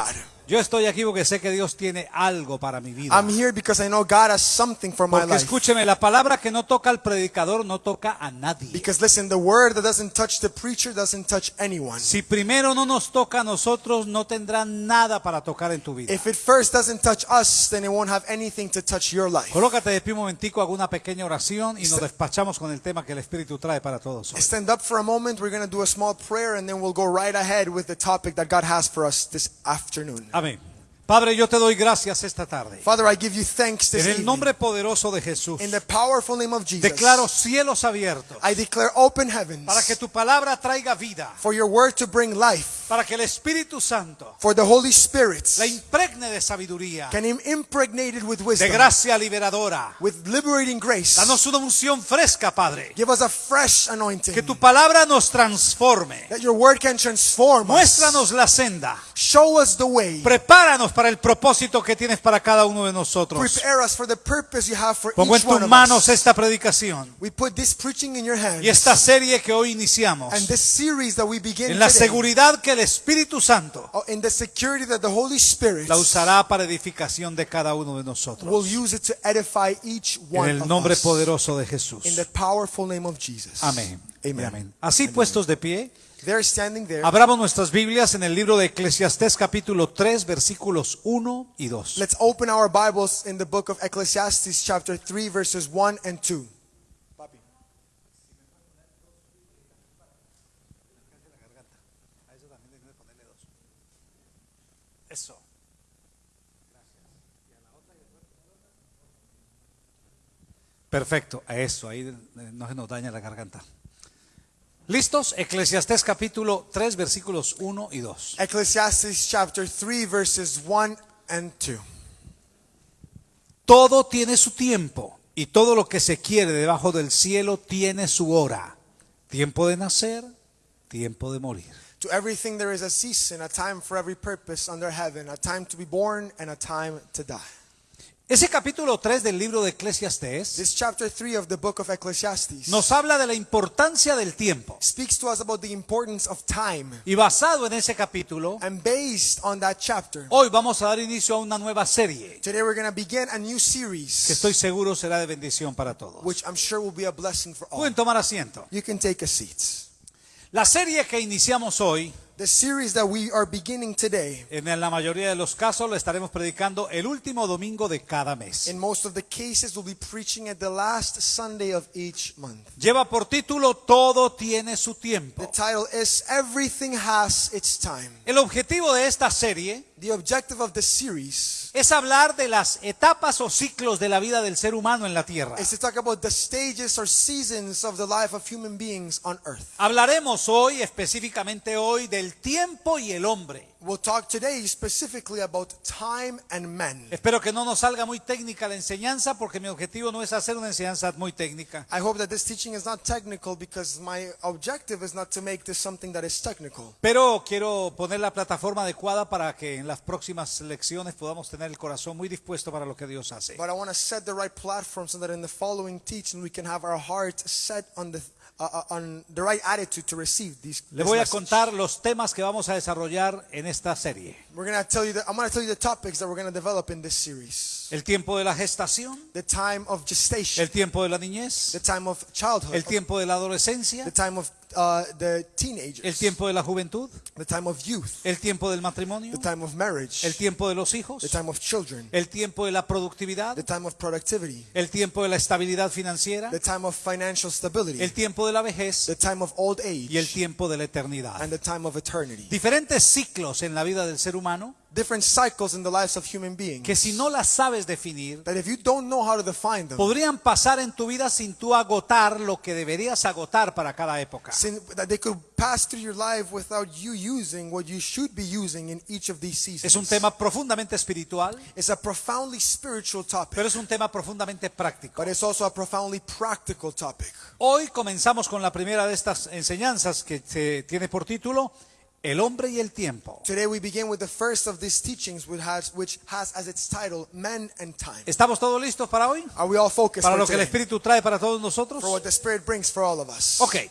God. Yo estoy aquí porque sé que Dios tiene algo para mi vida. I'm here because I know God has something for my Porque life. escúcheme, la palabra que no toca al predicador no toca a nadie. Because listen, the word that doesn't touch the preacher doesn't touch anyone. Si primero no nos toca a nosotros, no tendrá nada para tocar en tu vida. If it first doesn't touch us, then it won't have anything to touch your life. Colócate de pie un momentico, hago una pequeña oración y nos despachamos con el tema que el Espíritu trae para todos. hoy. Stand up for a moment. We're going to do a small prayer and then we'll go right ahead with the topic that God has for us this afternoon. Amén. Padre, yo te doy gracias esta tarde. Father, I give you thanks this En el nombre poderoso de Jesús, In the powerful name of Jesus, declaro cielos abiertos I declare open heavens para que tu palabra traiga vida, for your word to bring life, para que el Espíritu Santo for the Holy Spirit la impregne de sabiduría, can im- impregnate it with de wisdom, gracia liberadora. with liberating grace. Danos una unción fresca, Padre. Give us a fresh anointing. Que tu palabra nos transforme. that your word can transform us. Muéstranos la senda. Show us the way. Prepáranos para el propósito que tienes para cada uno de nosotros. Prepare us for the purpose you have for Pongo en tus manos us. esta predicación We put this preaching in your hands. y esta serie que hoy iniciamos and this series that we begin en la seguridad que el Espíritu Santo oh, in the security that the Holy Spirit la usará para edificación de cada uno de nosotros. will use it to edify each En one el of nombre poderoso de Jesús. In the powerful name of Jesus. Amén. amén. Así puestos de pie, They're standing there. abramos nuestras Biblias en el libro de Eclesiastés capítulo 3 versículos 1 y 2. Let's open our Bibles in the book of Ecclesiastes chapter 3 verses 1 and 2. Eso. Perfecto, a eso, ahí no se nos daña la garganta. ¿Listos? Eclesiastés capítulo 3 versículos 1 y 2. Ecclesiastes chapter 3 verses 1 and 2. Todo tiene su tiempo y todo lo que se quiere debajo del cielo tiene su hora. Tiempo de nacer, tiempo de morir. To everything there is a season, a time for every purpose under heaven, a time to be born and a time to die. Ese capítulo 3 del libro de Eclesiastés This chapter 3 of the book of Ecclesiastes nos habla de la importancia del tiempo. speaks to us about the importance of time. Y basado en ese capítulo, And based on that chapter, hoy vamos a dar inicio a una nueva serie today we're going to begin a new que series, estoy seguro será de bendición para todos. which I'm sure will be a blessing for all. Pueden tomar asiento. You can take a seat. La serie que iniciamos hoy, The series that we are beginning today, en la mayoría de los casos, lo estaremos predicando el último domingo de cada mes. in most of the cases, we'll be preaching at the last Sunday of each month. Lleva por título Todo tiene su The tiempo. title is Everything Has Its Time. El objetivo de esta serie The objective of the series es hablar de las etapas o ciclos de la vida del ser humano en la tierra. is to talk about the stages or seasons of the life of human beings on earth. Hablaremos hoy, específicamente hoy, del tiempo y el hombre. We'll talk today specifically about time and men. Espero que no nos salga muy técnica la enseñanza porque mi objetivo no es hacer una enseñanza muy técnica. I hope that this teaching is not technical because my objective is not to make this something that is technical. Pero quiero poner la plataforma adecuada para que en las próximas lecciones podamos tener el corazón muy dispuesto para lo que Dios hace. But I want to set the right platform so that in the following teaching we can have our heart set on the on the right attitude to receive these. Le voy a message. contar los temas que vamos a desarrollar en esta serie. We're gonna tell you. The, I'm gonna tell you the topics that we're gonna develop in this series. El tiempo de la gestación, The time of gestation, el tiempo de la niñez, the time of childhood, el tiempo de la adolescencia, the time of uh, the teenagers, el tiempo de la juventud, the time of youth, el tiempo del matrimonio, the time of marriage, el tiempo de los hijos, the time of children, el tiempo de la productividad, the time of productivity, el tiempo de la estabilidad financiera, the time of financial stability, el tiempo de la vejez. The time of old y el age, tiempo de la eternidad. and the time of eternity. Diferentes ciclos en la vida del ser humano Different cycles in the lives of human beings que si no las sabes definir, that if you don't know how to define them, podrían pasar en tu vida sin tú agotar lo que deberías agotar para cada época. sin, that they could pass through your life without you using what you should be using in each of these seasons. Es un tema profundamente espiritual, It's a profoundly spiritual topic, pero es un tema profundamente práctico. but it's also a profoundly practical topic. Hoy comenzamos con la primera de estas enseñanzas que se tiene por título El hombre y el tiempo. Today we begin with the first of these teachings, which has, which has as its title Men and Time. ¿Estamos todos listos para hoy? Are we all focused Para lo que el today? Espíritu trae para todos nosotros. for what the Spirit brings for all of us? Ok.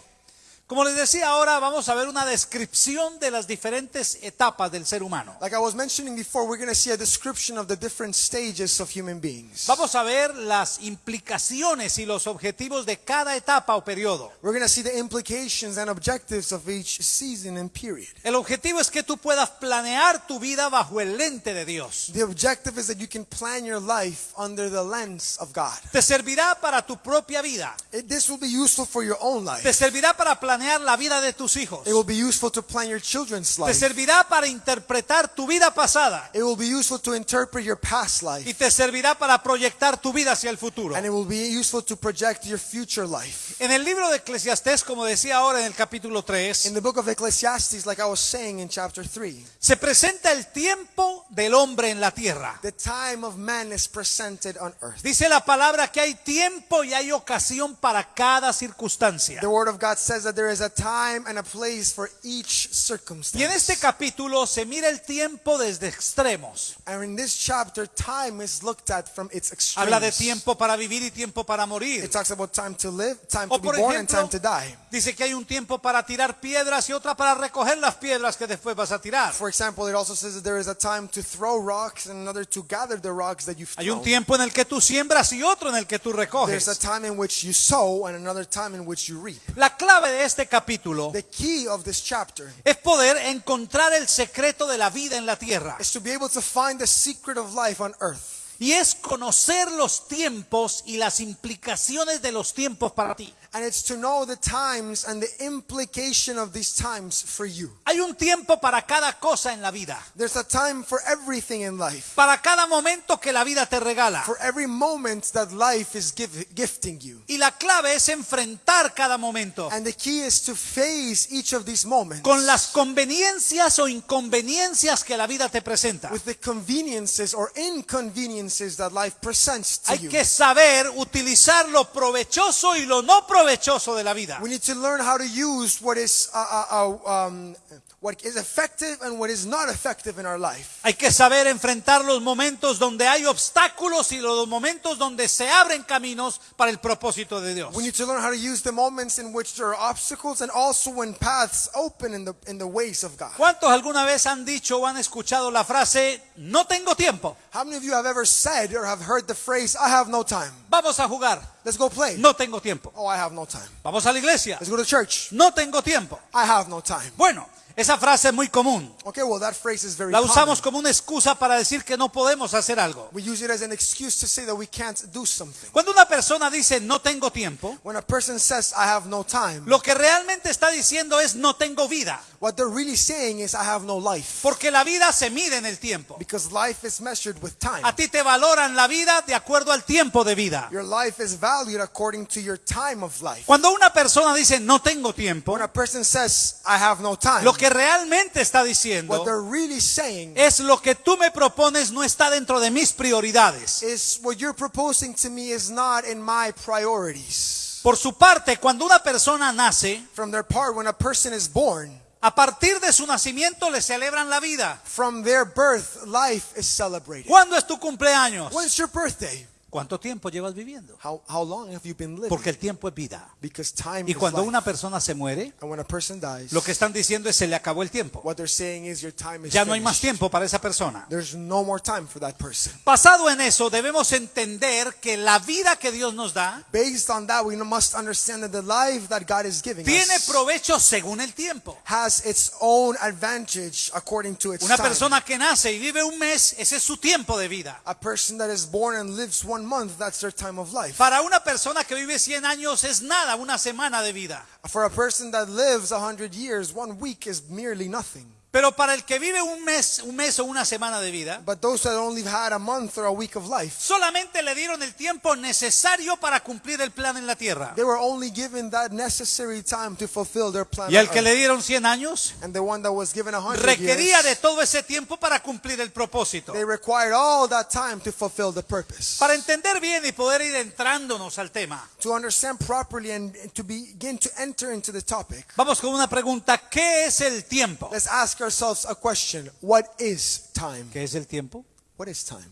Como les decía ahora, vamos a ver una descripción de las diferentes etapas del ser humano. Like I was mentioning before, we're going to see a description of the different stages of human beings. Vamos a ver las implicaciones y los objetivos de cada etapa o periodo. We're going to see the implications and objectives of each season and period. El objetivo es que tú puedas planear tu vida bajo el lente de Dios. The objective is that you can plan your life under the lens of God. Te servirá para tu propia vida. It- this will be useful for your own Te life. servirá para planear la vida de tus hijos. It will be useful to plan your children's Te life. servirá para interpretar tu vida pasada. It will be useful to interpret your past Y life. te servirá para proyectar tu vida hacia el futuro. And it will be useful to project your future life. En el libro de Eclesiastés, como decía ahora en el capítulo 3, In the book of Ecclesiastes, like I was saying in chapter 3, se presenta el tiempo del hombre en la tierra. the time of man is presented on earth. Dice la palabra que hay tiempo y hay ocasión para cada circunstancia. The word of God says that there is a time and a place for each Y en este circumstance. capítulo se mira el tiempo desde extremos. And in this chapter, time is looked at from its Habla de extremes. tiempo para vivir y tiempo para It talks about time to live, time O to be born, and time to die. Dice que hay un tiempo para tirar piedras y otra para recoger las piedras que después vas a tirar. For example, it also says that there is a time to throw rocks and another to gather the rocks that you've Hay un thrown. tiempo en el que tú siembras y otro en el que tú There's a recoges. time in which you sow and another time in which you reap. La clave de este capítulo The key of this chapter es poder encontrar el secreto de la vida en la tierra. is to be able to find the secret of life on earth. Y es conocer los tiempos y las implicaciones de los tiempos para ti. And it's to know the times and the implication of these times for you. Hay un tiempo para cada cosa en la vida. There's a time for everything in life. Para cada momento que la vida te regala. For every moment that life is give, gifting you. Y la clave es enfrentar cada momento And the key is to face each of these moments con las conveniencias o inconveniencias que la vida te presenta. with the conveniences or inconveniences that life presents to Hay you. que saber utilizar lo provechoso y lo no provechoso de la vida. We need to learn how to use what is uh, uh, uh, um, what is effective and what is not effective in our life. Hay que saber enfrentar los momentos donde hay obstáculos y los momentos donde se abren caminos para el propósito de Dios. We need to learn how to use the moments in which there are obstacles and also when paths open in the in the ways of God. ¿Cuántos alguna vez han dicho o han escuchado la frase, no tengo tiempo, How many of you have ever said or have heard the phrase, I have no time? vamos a jugar, Let's go play. no tengo tiempo, Oh, I have no time. vamos a la iglesia, Let's go to church. no tengo tiempo. I have no time. Bueno, esa frase es muy común. Okay, well, that phrase is very La common. usamos como una excusa para decir que no podemos hacer algo. We use it as an excuse to say that we can't do something. Cuando una persona dice no tengo tiempo, When a person says, I have no time, lo que realmente está diciendo es no tengo vida, what they're really saying is, I have no life. porque la vida se mide en el tiempo. Because life is measured with time. A ti te valoran la vida de acuerdo al tiempo de vida. Your life is valued according to your time of life. Cuando una persona dice no tengo tiempo, When a person says, I have no time, lo que realmente está what diciendo they're really saying es lo que tú me propones no está dentro de mis prioridades. is what you're proposing to me is not in my priorities. Por su parte, cuando una persona nace, From their part, when a person is born, a partir de su nacimiento le celebran la vida. from their birth, life is celebrated. ¿Cuándo es tu cumpleaños? When's your birthday? ¿Cuánto tiempo llevas viviendo? How, how long have you been living? Porque el tiempo es vida. Because time Y is cuando life. una persona se muere, And when a person dies, lo que están diciendo es se le acabó el tiempo. what they're saying is your time is Ya no hay más tiempo para esa persona. There's no more time for that person. Basado en eso, debemos entender que la vida que Dios nos da Based on that, we must understand that the life that God is giving tiene provecho según el tiempo. has its own advantage according to its Una time. persona que nace y vive un mes, ese es su tiempo de vida. A person that is born and lives one month, that's their time of life. Para una persona que vive 100 años es nada, una semana de vida. For a person that lives a hundred years, one week is merely nothing. Pero para el que vive un mes, un mes o una semana de vida, But those that only had a month or a week of life, solamente le dieron el tiempo necesario para cumplir el plan en la tierra. they were only given that necessary time to fulfill their plan. Y al on que earth. le dieron 100 años, And the one that was given a hundred requería de todo ese tiempo para cumplir el propósito. they required all that time to fulfill the purpose. Para entender bien y poder ir entrándonos al tema, To understand properly and to begin to enter into the topic, vamos con una pregunta. ¿Qué es el tiempo? let's ask ourselves a question. What is time? ¿Qué es el tiempo? What is time?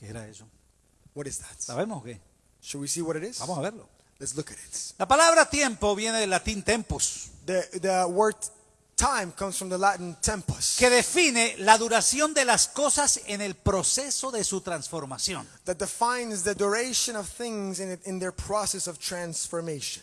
¿Qué era eso? What is that? ¿Sabemos qué? Should we see what it is? Vamos a verlo. Let's look at it. La palabra tiempo viene del latín tempus, The, the word time comes from the Latin tempus, que define la duración de las cosas en el proceso de su transformación. that defines the duration of things in, it, in their process of transformation.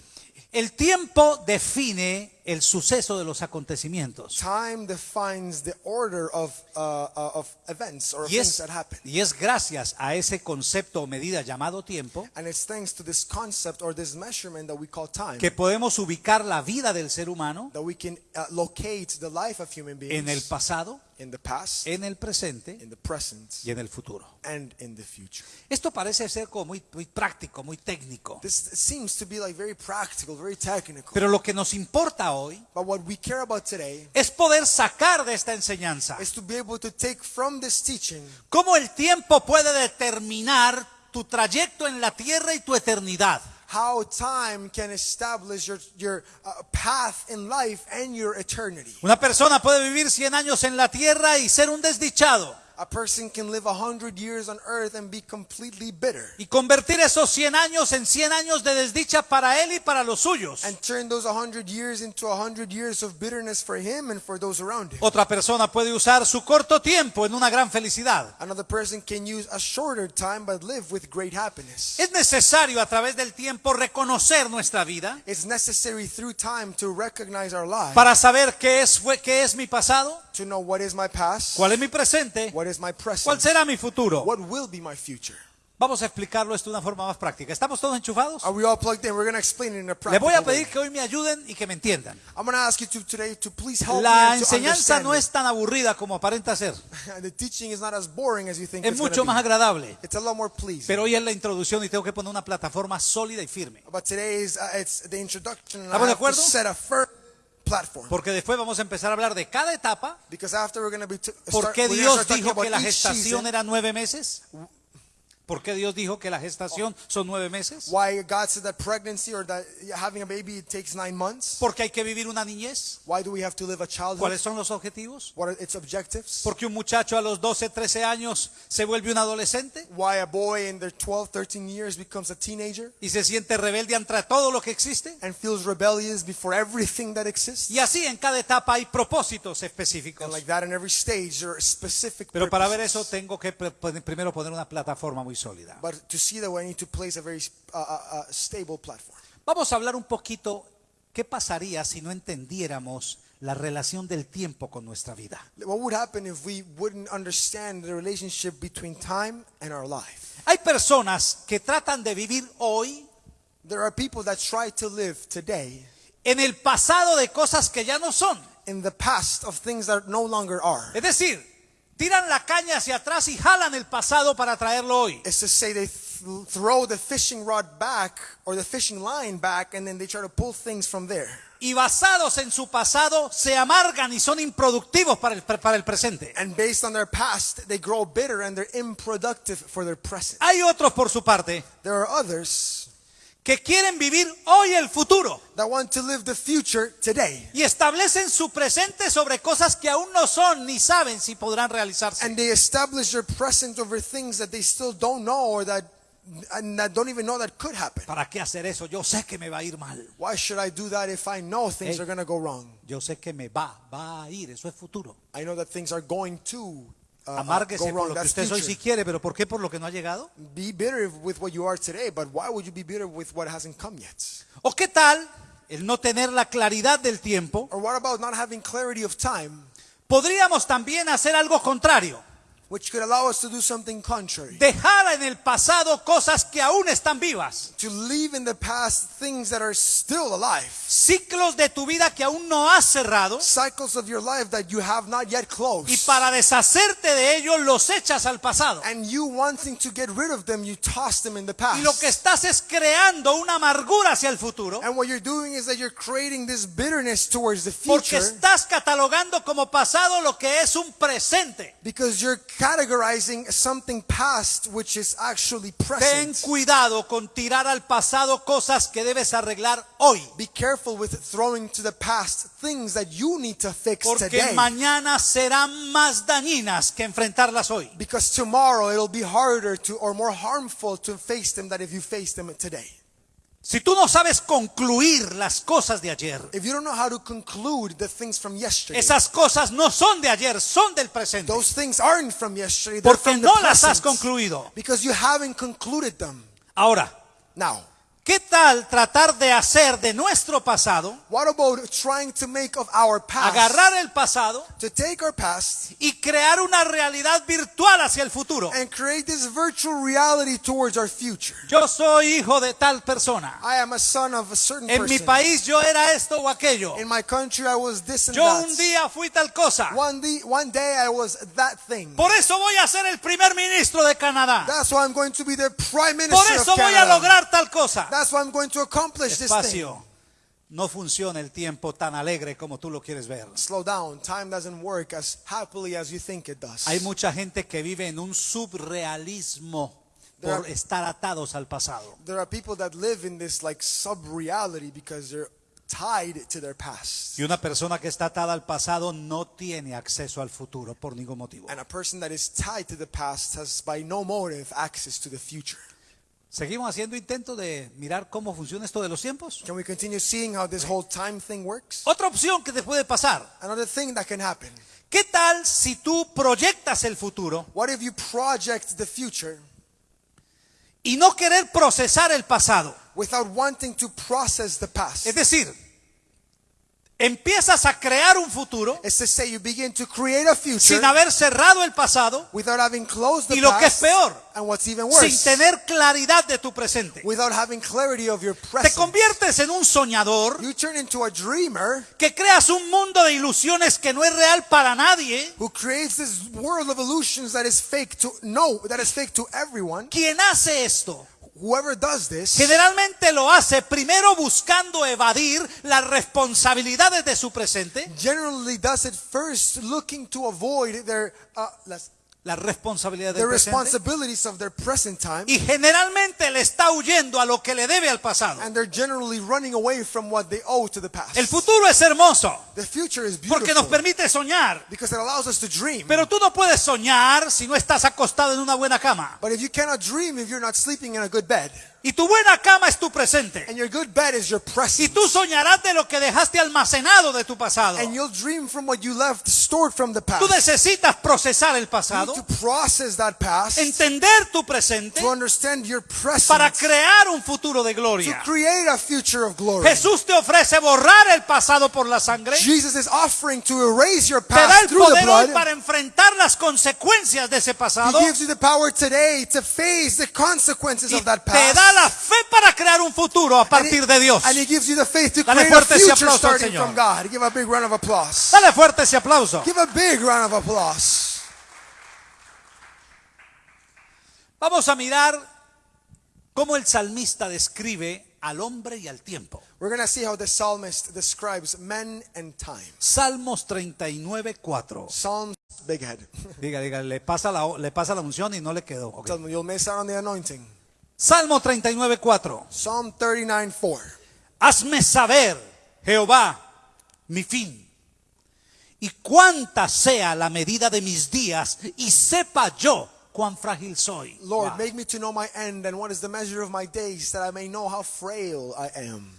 El tiempo define el suceso de los acontecimientos. Time defines the order of, uh, uh, of events or Y things es, that happen. y es gracias a ese concepto o medida llamado tiempo And it's thanks to this concept or this measurement that we call time que podemos ubicar la vida del ser humano that we can uh, locate the life of human beings en el pasado, in the past, en el presente in the present, y en el futuro. and in the future. Esto parece ser como muy, muy práctico, muy técnico. This seems to be like very practical, very technical. Pero lo que nos importa hoy But what we care about today es poder sacar de esta enseñanza is to be able to take from this teaching cómo el tiempo puede determinar tu trayecto en la tierra y tu eternidad. How time can establish your, your uh, path in life and your eternity. Una persona puede vivir 100 años en la tierra y ser un desdichado A person can live a hundred years on earth and be completely bitter y convertir esos 100 años en 100 años de desdicha para él y para los suyos. and turn those a hundred years into a hundred years of bitterness for him and for those around him. Otra persona puede usar su corto tiempo en una gran felicidad. Another person can use a shorter time but live with great happiness. Es necesario a través del tiempo reconocer nuestra vida It's necessary through time to recognize our lives, para saber qué es, fue- qué es mi pasado, to know what is my past, cuál es mi presente, what is my cuál present, será mi futuro. what will be my future. Vamos a explicarlo esto de una forma más práctica. ¿Estamos todos enchufados? Are we all plugged in? We're going to explain it in a practical voy a way. pedir que hoy me ayuden y que me entiendan. I'm going to ask you to today to please help La me enseñanza no es tan aburrida como aparenta ser. The teaching is not as boring as you think Es it's mucho más be. agradable. It's a lot more pleasing. Pero hoy es la introducción y tengo que poner una plataforma sólida y firme. But today is uh, it's the introduction ¿Estamos de have to acuerdo? set a firm platform. Porque después vamos a empezar a hablar de cada etapa. Because after we're going to be t- ¿Por start, qué Dios start dijo que la gestación season, era nueve meses? ¿Por qué Dios dijo que la gestación son nueve meses? why God said that pregnancy or that having a baby it takes nine months. Porque hay que vivir una niñez. Why do we have to live a childhood? ¿Cuáles son los objetivos? What are its objectives? Porque un muchacho a los 12, 13 años se vuelve un adolescente Why a boy in their 12, 13 years becomes a teenager y se siente rebelde ante todo lo que existe. and feels rebellious before everything that exists. Y así en cada etapa hay propósitos específicos. And like that in every stage there are specific Pero para ver eso tengo que primero poner una plataforma muy sólida. But to see that I need to place a very uh, uh, uh, stable platform. Vamos a hablar un poquito qué pasaría si no entendiéramos la relación del tiempo con nuestra vida. What would happen if we wouldn't understand the relationship between time and our life? Hay personas que tratan de vivir hoy There are people that try to live today en el pasado de cosas que ya no son. in the past of things that no longer are. Es decir, tiran la caña hacia atrás y jalan el pasado para traerlo hoy. It's to say they th- throw the fishing rod back or the fishing line back and then they try to pull things from there. Y basados en su pasado se amargan y son improductivos para el, para el presente. And based on their past, they grow bitter and they're unproductive for their present. Hay otros por su parte There are others que quieren vivir hoy el futuro that want to live the future today. y establecen su presente sobre cosas que aún no son ni saben si podrán realizarse. And they establish their present over things that they still don't know or that, and that don't even know that could happen. ¿Para qué hacer eso? Yo sé que me va a ir mal. Why should I do that if I know things Hey. are going to go wrong? Yo sé que me va, va a ir. Eso es futuro. I know that things are going to Amárguese por lo que usted hoy future. si quiere, pero ¿por qué por lo que no ha llegado? Be bitter with what you are today, but why would you be bitter with what hasn't come yet? ¿O qué tal el no tener la claridad del tiempo? Or what about not having clarity of time, Podríamos también hacer algo contrario. Which could allow us to do something contrary? Dejar en el pasado cosas que aún están vivas. To leave in the past things that are still alive. Ciclos de tu vida que aún no has cerrado. Cycles of your life that you have not yet closed. Y para deshacerte de ellos los echas al pasado. and you wanting to get rid of them, you toss them in the past. Y lo que estás es creando una amargura hacia el futuro. and what you're doing is that you're creating this bitterness towards the Porque future estás catalogando como pasado lo que es un presente. because you're categorizing something past which is actually Ten present. cuidado con tirar al pasado cosas que debes arreglar hoy. Be careful with throwing to the past things that you need to fix Porque today. mañana serán más dañinas que enfrentarlas hoy. Because tomorrow it'll be harder to or more harmful to face them than if you face them today. Si tú no sabes concluir las cosas de ayer, If you don't know how to conclude the things from yesterday, esas cosas no son de ayer, son del presente. those things aren't from yesterday. They're Porque from the no las has concluido. Because you haven't concluded them. Ahora, Now, ¿qué tal tratar de hacer de nuestro pasado, what about trying to make of our past, agarrar el pasado to take our past y crear una realidad virtual hacia el futuro? and create this virtual reality towards our future? Yo soy hijo de tal persona. I am a son of a certain En mi person. país yo era esto o aquello. In my country, I was this and Yo that. un día fui tal cosa. One day, one day, I was that thing. Por eso voy a ser el primer ministro de Canadá. That's why I'm going to be the prime Por minister eso of voy a lograr tal cosa. That's why I'm going to accomplish this thing. Despacio. No funciona el tiempo tan alegre como tú lo quieres ver. Slow down. Time doesn't work as happily as you think it does. Hay mucha gente que vive en un subrealismo There por are- estar atados al pasado. There are people that live in this like sub-reality because they're tied to their past. Y una persona que está atada al pasado no tiene acceso al futuro por ningún motivo. And a person that is tied to the past has by no motive access to the future. Seguimos haciendo intentos de mirar cómo funciona esto de los tiempos. Can we continue seeing how this whole time thing works? Otra opción que te puede pasar. Another thing that can happen. ¿Qué tal si tú proyectas el futuro What if you project the future y no querer procesar el pasado? without wanting to process the past? Es decir, empiezas a crear un futuro It's to say you begin to create a future sin haber cerrado el pasado, without having closed the Y lo que es peor, and what's even sin worse, tener claridad de tu presente. without having clarity of your Te present. conviertes en un soñador You turn into a dreamer que creas un mundo de ilusiones que no es real para nadie. who creates this world of illusions that is fake to no, that is fake to everyone. Quien hace esto Whoever does this generalmente lo hace primero buscando evadir las responsabilidades de su presente, generally does it first looking to avoid their uh, las- las responsabilidades the del presente, responsibilities of their present time y generalmente le está huyendo a lo que le debe al pasado. and they're generally running away from what they owe to the past. El futuro es hermoso The future is porque nos beautiful permite soñar, because it allows us to dream. pero tú no puedes soñar si no estás acostado en una buena cama. But if you cannot dream if you're not sleeping in a good bed, Y tu buena cama es tu presente. and your good bed is your Y present, tú soñarás de lo que dejaste almacenado de tu pasado. and you'll dream from what you left stored from the past. Tú necesitas procesar el You pasado, need to process that past entender tu presente to understand your present para crear un futuro de to gloria. create a future of glory. Jesús te ofrece borrar el pasado por la sangre. Jesus is offering to erase your Te da past el through the poder hoy para enfrentar las consecuencias de ese He pasado. gives you the power today to face the consequences Y of that te past. Da la fe para crear un futuro a partir de Dios. And he gives you the faith to Dale create a fuerte ese future aplauso al starting Señor. from God. Give a big round of applause. Dale fuerte ese aplauso. Give a big round of applause. Vamos a mirar cómo el salmista describe al hombre y al tiempo. We're going to see how the psalmist describes men and time. Salmos 39, 4. Psalms, big head. Diga, diga, le pasa la, le pasa la unción y no le quedó. Ok. Tell you'll miss out on the anointing. Salmo 39, 4. Psalm 39, 4. Hazme saber, Jehová, mi fin. Y cuánta sea la medida de mis días, y sepa yo cuán frágil soy. Lord, Wow. make me to know my end and what is the measure of my days, that I may know how frail I am.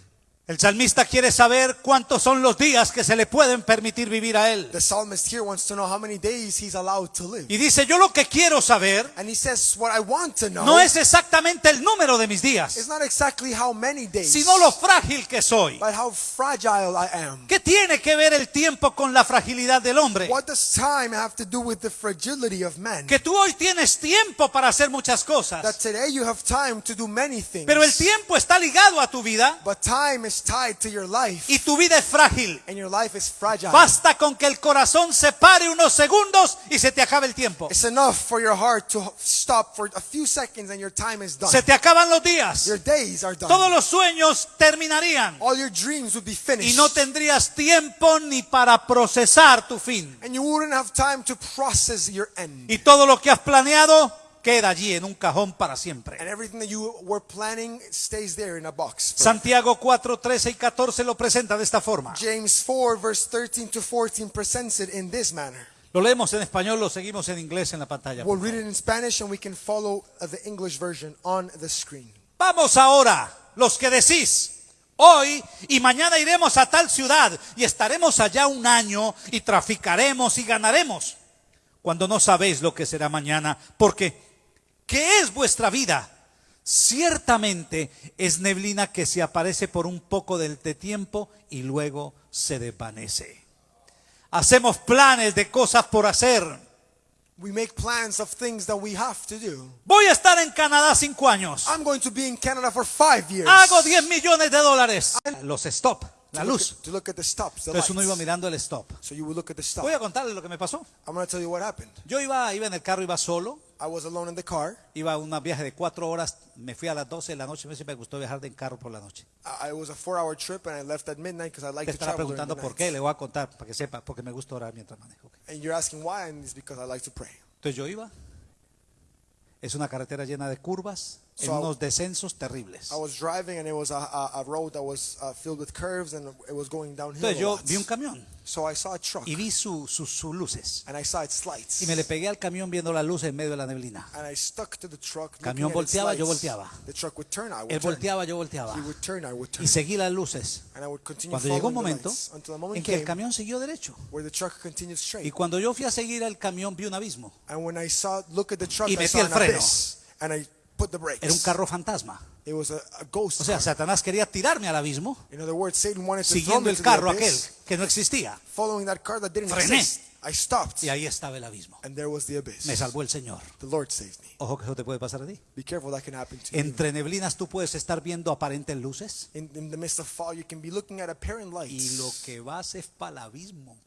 El salmista quiere saber cuántos son los días que se le pueden permitir vivir a él. The psalmist here wants to know how many days he's allowed to live. Y dice, yo lo que quiero saber And he says, What I want to know no es exactamente el número de mis is días, not exactly how many days, sino lo frágil que soy. but how fragile I am. ¿Qué tiene que ver el tiempo con la fragilidad del hombre? What does time have to do with the fragility of men? Que tú hoy tienes tiempo para hacer muchas That cosas, today you have time to do many things, pero el tiempo está ligado a tu vida but time is tied to your life, y tu vida es frágil. and your life is fragile. Basta con que el corazón se pare unos segundos y se te acaba el tiempo. It's enough for your heart to stop for a few seconds and your time is done. Se te acaban los días. Your days are done. Todos los sueños terminarían All your dreams would be y finished. no tendrías tiempo ni para procesar tu fin. and you wouldn't have time to process your end. Y todo lo que has planeado queda allí en un cajón para siempre. And everything that you were planning stays there in a box. forever. Santiago 4, 13 y 14 lo presenta de esta forma. James 4, verse 13 to 14 presents it in this manner. Lo leemos en español, lo seguimos en inglés en la pantalla. We'll read it in Spanish and we can follow uh, the English version on the screen. Vamos ahora los que decís, hoy y mañana iremos a tal ciudad y estaremos allá un año y traficaremos y ganaremos, cuando no sabéis lo que será mañana, porque ¿qué es vuestra vida? Ciertamente es neblina que se aparece por un poco del de tiempo y luego se desvanece. Hacemos planes de cosas por hacer. We make plans of things that we have to do. Voy a estar en Canadá cinco años. I'm going to be in Canada for five years. Hago 10 millones de dólares. Los stop, la to look, luz. at, to look at the stops, the Entonces uno iba mirando el stop. So you would look at the stop. Voy a contarles lo que me pasó. I'm going to tell you what happened. Yo iba, iba en el carro, iba solo. I was alone in the car. Iba a un viaje de cuatro horas. Me fui a las 12 de la noche. Me me gustó viajar en carro por la noche. I, it was a four-hour trip, and I left at midnight because I like Te to travel preguntando por qué. Le voy a contar para que sepa. Porque me gusta orar mientras manejo. ok. And you're asking why, and it's because I like to pray. Entonces yo iba. Es una carretera llena de curvas. En So I- unos descensos terribles. I was driving, and it was a, a, a road that was uh, filled with curves, and it was going downhill. Entonces yo vi un camión. So I saw a truck, Y vi su- su- sus luces. and I saw its lights. Y me le pegué al camión viendo las luces en medio de la neblina. And I stuck to the truck. Camión volteaba, yo volteaba. The truck would turn, I would Él turn. volteaba, yo volteaba. He would turn, I would turn. Y seguí las luces. And I would continue Cuando llegó un momento en que el camión siguió derecho. where the truck continued Y straight. cuando yo fui a seguir al camión vi un abismo. And when I saw, look at the truck, Y I metí saw el freno. abyss. And I put the brakes. Era un carro fantasma. It was a, a ghost O sea. Satanás quería tirarme al abismo In other words, Satan wanted to siguiendo el carro aquel que no existía. following that car that didn't Frené. exist. I stopped. Y ahí estaba el abismo. And there was the abyss. Me salvó el Señor. The Lord saved me. Ojo que eso te puede pasar a ti. Be careful, that can happen to you. Entre neblinas tú puedes estar viendo aparentes luces In, in the midst of fog, you can be looking at apparent y lo que vas es para el abismo.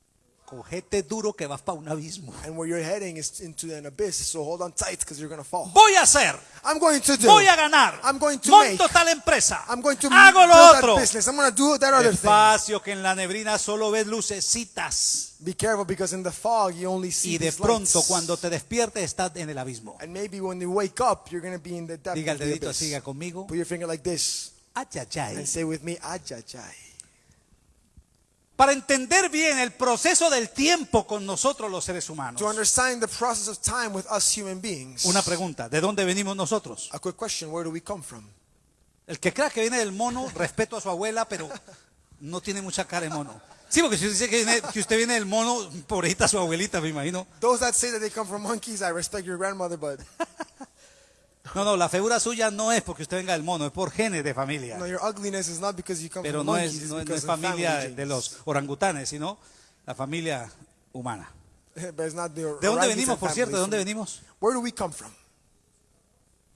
Cogete duro que vas para un abismo. And where you're heading is into an abyss. So hold on tight because you're going to fall. Voy a hacer, I'm going to do. voy a ganar, I'm going to monto make. tal empresa, I'm going to hago lo that otro. business. I'm going to do that other thing. Despacio que en la neblina solo ves lucecitas Be careful because in the fog you only see y de pronto lights. cuando te despiertes estás en el abismo. And maybe when you wake up, you're going to be in the depth Diga el dedito diga conmigo. Put your finger like this ay. and say with me, Ajajai. Para entender bien el proceso del tiempo con nosotros los seres humanos. To understand the process of time with us human beings. Una pregunta, ¿de dónde venimos nosotros? A quick question, where do we come from? El que crea que viene del mono, respeto a su abuela, pero no tiene mucha cara de mono. Sí, porque si usted dice que, viene- que usted viene del mono, pobrecita su abuelita, me imagino. Those that say that they come from monkeys, I respect your grandmother, but No, no, la figura suya no es porque usted venga del mono, es por genes de familia. no, your ugliness is not because you come Pero from no monkeys, es, no, no es familia de los orangutanes, sino la familia humana. but it's not the ¿De dónde venimos, por cierto? ¿De dónde venimos? Where do we come from?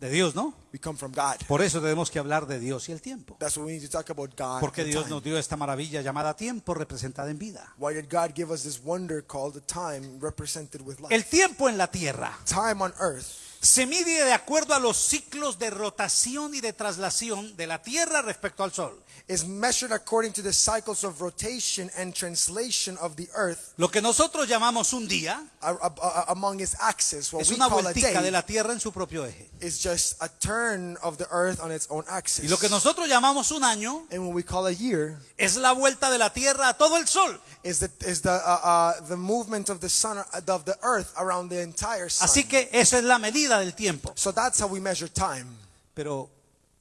De Dios, ¿no? We come from God. Por eso tenemos que hablar de Dios y el tiempo. That's what we need to talk about God. Porque Dios nos dio esta maravilla llamada tiempo representada en vida. Why did God give us this wonder called the time represented with life? El tiempo en la tierra time on earth se mide de acuerdo a los ciclos de rotación y de traslación de la tierra respecto al sol. Is measured according to the cycles of rotation and translation of the earth Lo que nosotros llamamos un día a- a- a- among its axis. What es we una call a de la tierra en su propio eje. is just a turn of the earth on its own axis. Y lo que nosotros llamamos un año and what we call a year es la vuelta de la tierra a todo el sol. is the is the uh, uh, the movement of the sun uh, of the earth around the entire sun. Así que esa es la medida del tiempo. so that's how we measure time. Pero,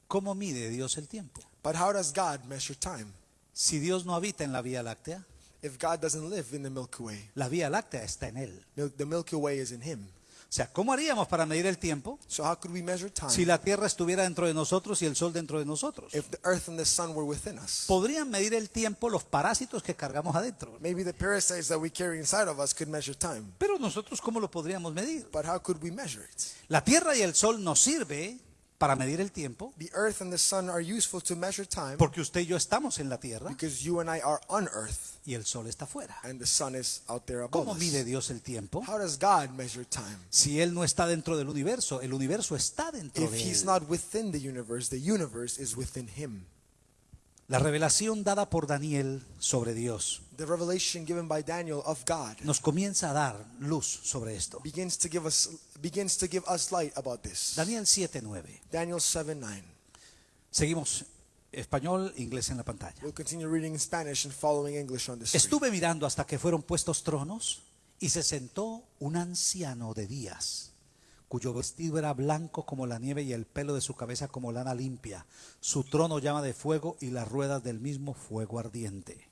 ¿cómo mide Dios el tiempo? But how does God measure time? Si Dios no habita en la Vía Láctea, If God doesn't live in the Milky Way, la Vía Láctea está en Él. Mil- the Milky Way is in Him. O sea, ¿cómo haríamos para medir el tiempo So how could we measure time si la Tierra estuviera dentro de nosotros y el Sol dentro de nosotros? if the earth and the sun were within us? Podrían medir el tiempo los parásitos que cargamos adentro. Maybe the parasites that we carry inside of us could measure time. Pero nosotros, ¿cómo lo podríamos medir? But how could we measure it? La Tierra y el Sol nos sirve para medir el tiempo The earth and the sun are useful to measure time porque usted y yo estamos en la Tierra because you and I are on earth y el Sol está fuera. and the sun is out there above ¿Cómo mide Dios el tiempo? How does God measure time? Si Él no está dentro del universo, el universo está dentro If de he's Él. not within the universe, the universe is within him. La revelación dada por Daniel sobre Dios The revelation given by Daniel of God nos comienza a dar luz sobre esto. begins to give us begins to give us light about this. Daniel 7:9. Daniel 7 9. Seguimos español, inglés en la pantalla. We'll continue reading in Spanish and following English on the screen. Estuve mirando hasta que fueron puestos tronos y se sentó un anciano de días, cuyo vestido era blanco como la nieve y el pelo de su cabeza como lana limpia. Su trono llama de fuego y las ruedas del mismo fuego ardiente.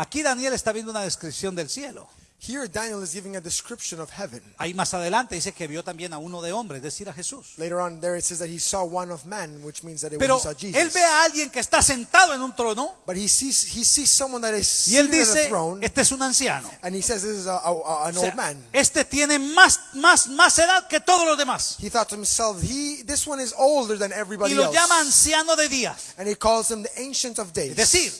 Aquí Daniel está viendo una descripción del cielo. Here, Daniel is giving a description of heaven. Ahí más adelante dice que vio también a uno de hombre, es decir, a Jesús. Later on, there it says that he saw one of man, which means that it Pero was he saw Jesus. él ve a alguien que está sentado en un trono but he sees he sees someone that is y él a dice, throne, este es un anciano. and he says this is a, a- a- an O sea, old man. este tiene más, más, más edad que todos los demás. He thought to himself, he this one is older than everybody Y lo else, llama anciano de días. and he calls him the ancient of days. Es decir,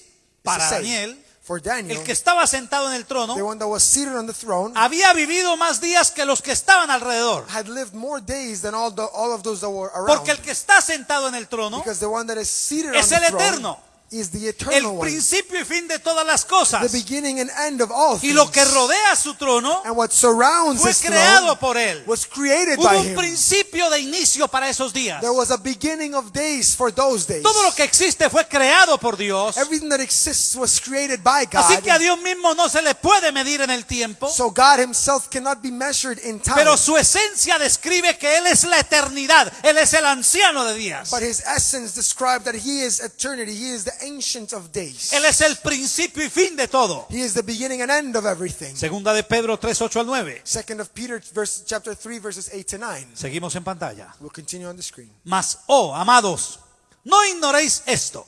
para Daniel, for Daniel, el que estaba sentado en el trono, the one that was seated on the throne, había vivido más días que los que estaban alrededor. had lived more days than all the all of those that were around. Porque el que está sentado en el trono because the one that is seated es on the el throne eterno. Is the el eternal one, principio y fin de todas las the cosas. beginning and end of all Y lo que rodea su trono and what surrounds fue his creado throne por él. was created Hubo by un him. principio de inicio para esos días. There was a beginning of days for those days. Todo lo que existe fue creado por Dios. Everything that exists was created by God. Así que a Dios mismo no se le puede medir en el tiempo. So God himself cannot be measured in time. Pero su esencia describe que Él es la eternidad. Él es el anciano de días. but his essence described that he is eternity. He is the ancient of days. Él es el principio y fin de todo. He is the beginning and end of everything. Segunda de Pedro 3, 8 al 9. Second of Peter verse, chapter 3 verses 8 to 9. Seguimos en pantalla. We'll continue on the screen. Mas, oh, amados, no ignoréis esto,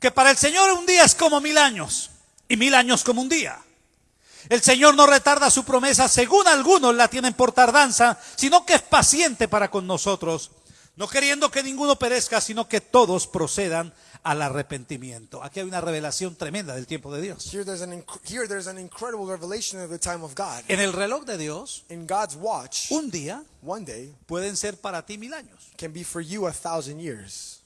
que para el Señor un día es como mil años, y mil años como un día. El Señor no retarda su promesa, según algunos la tienen por tardanza, sino que es paciente para con nosotros, no queriendo que ninguno perezca, sino que todos procedan al arrepentimiento. Aquí hay una revelación tremenda del tiempo de Dios. Here there's an here there's an incredible revelation of the time of God. En el reloj de Dios, In God's watch, un día one day pueden ser para ti mil años, can be for you a thousand years,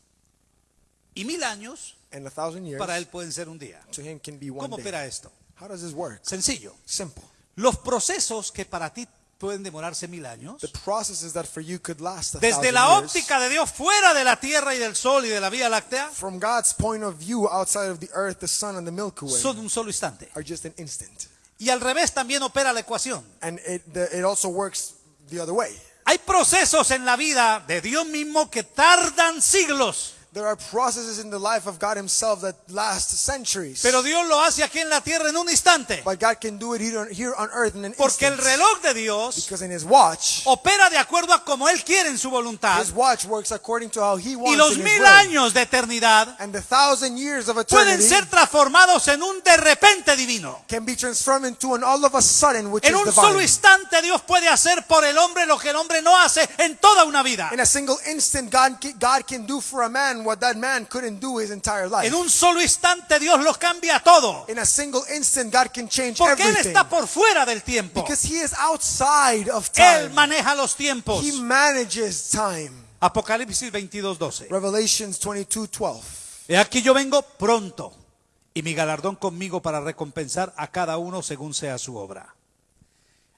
y mil años and a thousand years para Él pueden ser un día. to him can be one ¿Cómo day. opera esto? How does this work? Sencillo. Simple. Los procesos que para ti pueden demorarse mil años, The processes that for you could last a desde la óptica de Dios fuera de la Tierra y del Sol y de la Vía Láctea, from God's point of view outside of the earth, the sun, and the Milky Way son un solo instante. are just an instant. Y al revés también opera la ecuación. And it, the, it also works the other way. Hay procesos en la vida de Dios mismo que tardan siglos, There are processes in the life of God Himself that last centuries. pero Dios lo hace aquí en la Tierra en un instante. but God can do it here on, here on earth in an Porque el instant. reloj de Dios Because in His watch, opera de acuerdo a como Él quiere en su voluntad. His watch works according to how He wants Y los in His mil will. años de eternidad And the thousand years of pueden eternity ser transformados en un de repente divino. can be transformed into an all of a sudden, which En is un divine. solo instante Dios puede hacer por el hombre lo que el hombre no hace en toda una vida. In a single instant, God, ca- God can do for a man what that man couldn't do his entire life. En un solo instante Dios lo cambia todo. In a single instant, God can change Porque Él everything. está por fuera del tiempo. Because He is outside of Él time. maneja los tiempos. He manages time. Apocalipsis 22, 12. Revelations 22, 12. He aquí yo vengo pronto y mi galardón conmigo para recompensar a cada uno según sea su obra.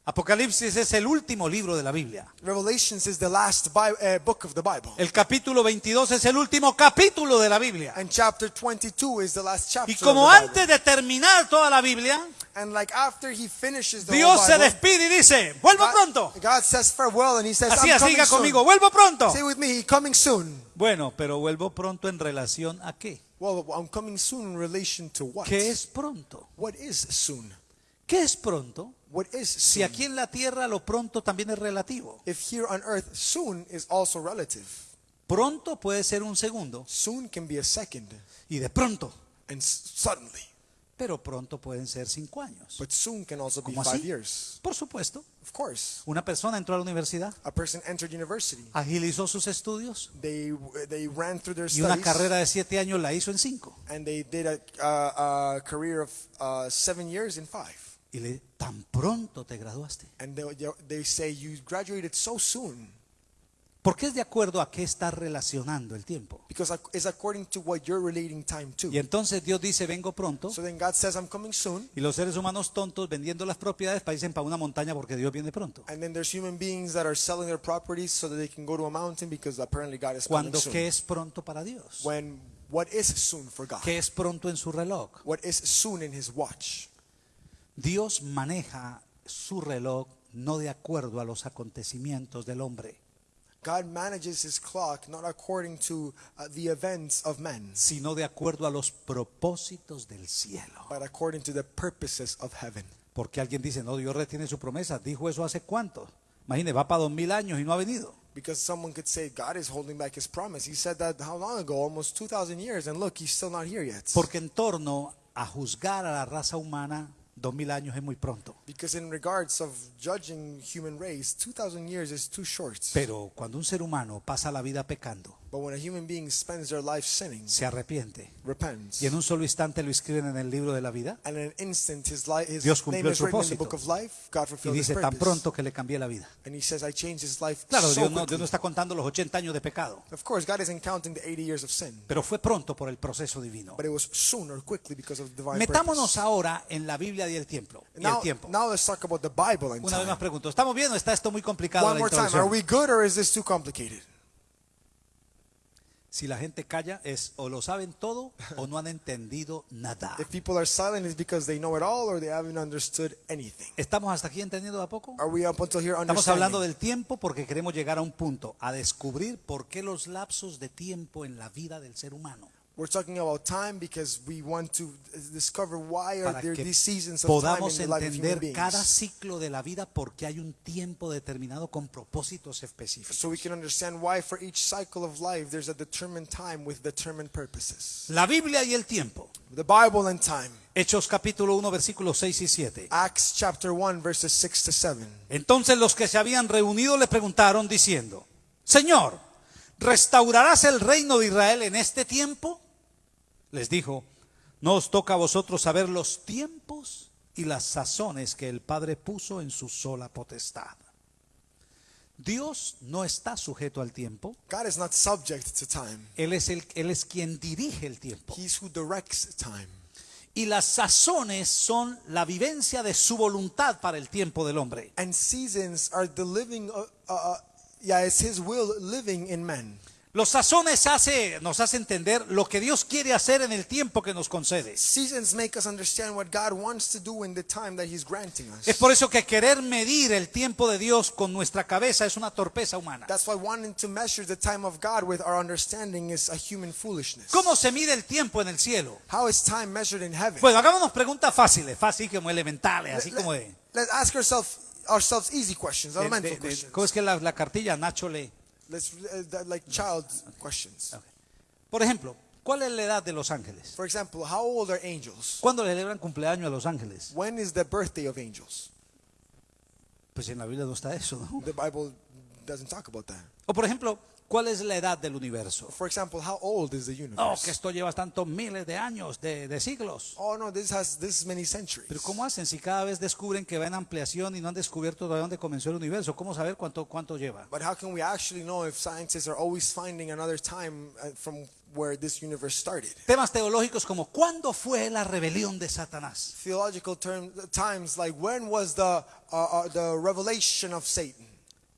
Apocalipsis es el último libro de la Biblia. Revelations is the last Bi- uh, book of the Bible. El capítulo 22 es el último capítulo de la Biblia. And chapter 22 is the last chapter Y of como the Bible. antes de terminar toda la Biblia, And like after he finishes the Dios se Bible, despide y dice, vuelvo God, pronto. God says farewell and he says, Así, coming diga soon. conmigo, vuelvo pronto. Say with me, coming soon. Bueno, pero vuelvo pronto en relación a qué? Well, I'm coming soon in relation to what? ¿Qué es pronto? What is soon? ¿Qué es pronto? What is Si soon? aquí en la tierra lo pronto también es relativo. If here on earth, soon is also relative. Pronto puede ser un segundo Soon can be a second y de pronto, and suddenly. pero pronto pueden ser cinco años. But soon can also be ¿Cómo five years. Por supuesto, Of course. una persona entró a la universidad, A person entered university. agilizó sus estudios They they ran through their y una studies carrera de siete años la hizo en cinco. and they did a, a, a career of uh, seven years in five. Y le, tan pronto te graduaste. And they, they say you graduated so soon Porque es de acuerdo a qué está relacionando el tiempo. because it's according to what you're relating time to. Y entonces Dios dice, vengo pronto. So then God says, I'm coming soon. Y los seres humanos tontos vendiendo las propiedades para irse para una montaña porque Dios viene pronto. And then there's human beings that are selling their properties so that they can go to a mountain because apparently God is coming Cuando soon. qué es pronto para Dios. When what is soon for God? ¿Qué es pronto en su reloj? What is soon in His watch? Dios maneja su reloj no de acuerdo a los acontecimientos del hombre, God manages his clock not according to uh, the events of men, sino de acuerdo a los propósitos del cielo. but according to the purposes of heaven. Porque alguien dice, no, Dios retiene su promesa. Dijo eso hace cuánto. Imagine, va para dos mil años y no ha venido. Because someone could say God is holding back his promise. He said that how long ago? Almost 2,000 years. And look, he's still not here yet. Porque en torno a juzgar a la raza humana, dos mil años es muy pronto. Because in regards of judging human race, 2,000 years is too short. Pero cuando un ser humano pasa la vida pecando, But when a human being spends their life sinning, se arrepiente repents, y en un solo instante lo escriben en el libro de la vida and in an instant his, li- his Dios cumplió el propósito. book of life, God y dice tan pronto que le cambié la vida. And he says, I changed his life Claro, so Dios no, quickly. Dios no está contando los 80 años de pecado, Of course, God isn't counting the 80 years of sin, pero fue pronto por el proceso divino. but it was soon or quickly because of divine Metámonos purpose. ahora en la Biblia y el tiempo. Y el Now, tiempo. now let's talk about the Bible and Una vez más pregunto, ¿estamos bien o está esto muy complicado One la more time, are we good or is this too complicated? Si la gente calla es o lo saben todo o no han entendido nada. If people are silent, it's because they know it all or they haven't understood anything. ¿Estamos hasta aquí entendiendo a poco? Are we up until here Estamos hablando del tiempo porque queremos llegar a un punto, a descubrir por qué los lapsos de tiempo en la vida del ser humano. We're talking about time because we want to discover why are there these seasons of time in the life of human entender cada beings. ciclo de la vida porque hay un tiempo determinado con propósitos específicos. So we can understand why for each cycle of life there's a determined time with determined purposes. La Biblia y el tiempo. The Bible and time. Hechos capítulo 1 versículos 6 y 7. Acts chapter 1 verses 6 to 7. Entonces los que se habían reunido le preguntaron diciendo, Señor, ¿restaurarás el reino de Israel en este tiempo? Les dijo, no os toca a vosotros saber los tiempos y las sazones que el Padre puso en su sola potestad. Dios no está sujeto al tiempo, God is not subject to time. Él es, el, él es quien dirige el tiempo. He's who directs time. Y las sazones son la vivencia de su voluntad para el tiempo del hombre. And seasons are the living, uh, uh, yeah, it's His will living in men. Los sazones hace, nos hace entender lo que Dios quiere hacer en el tiempo que nos concede. Seasons make us understand what God wants to do in the time that He's granting us. Es por eso que querer medir el tiempo de Dios con nuestra cabeza es una torpeza humana. That's why wanting to measure the time of God with our understanding is a human foolishness. ¿Cómo se mide el tiempo en el cielo? How is time measured in heaven? Bueno, hagámonos preguntas fáciles, fáciles como elementales, así como de, Let's ask ourselves ourselves easy questions, de- de- elemental de- questions. ¿cómo es que la, la cartilla Nacho lee? Let's uh, that- like child questions. Por ejemplo, ¿cuál es la edad de los ángeles? For example, how old are angels? ¿Cuándo le celebran cumpleaños a los ángeles? When is the birthday of angels? Pues en la Biblia no está eso, ¿no? The Bible doesn't talk about that. O por ejemplo, ¿cuál es la edad del universo? For example, how old is the Oh, universe? que esto lleva tantos miles de años, de, de siglos. Oh no, this has this many centuries. Pero ¿cómo hacen si cada vez descubren que va en ampliación y no han descubierto todavía dónde comenzó el universo? ¿Cómo saber cuánto, cuánto lleva? But how can we actually know if scientists are always finding another time uh, from where this universe started? Temas teológicos como ¿cuándo fue la rebelión de Satanás? Theological term, times like when was the uh, uh, the revelation of Satan?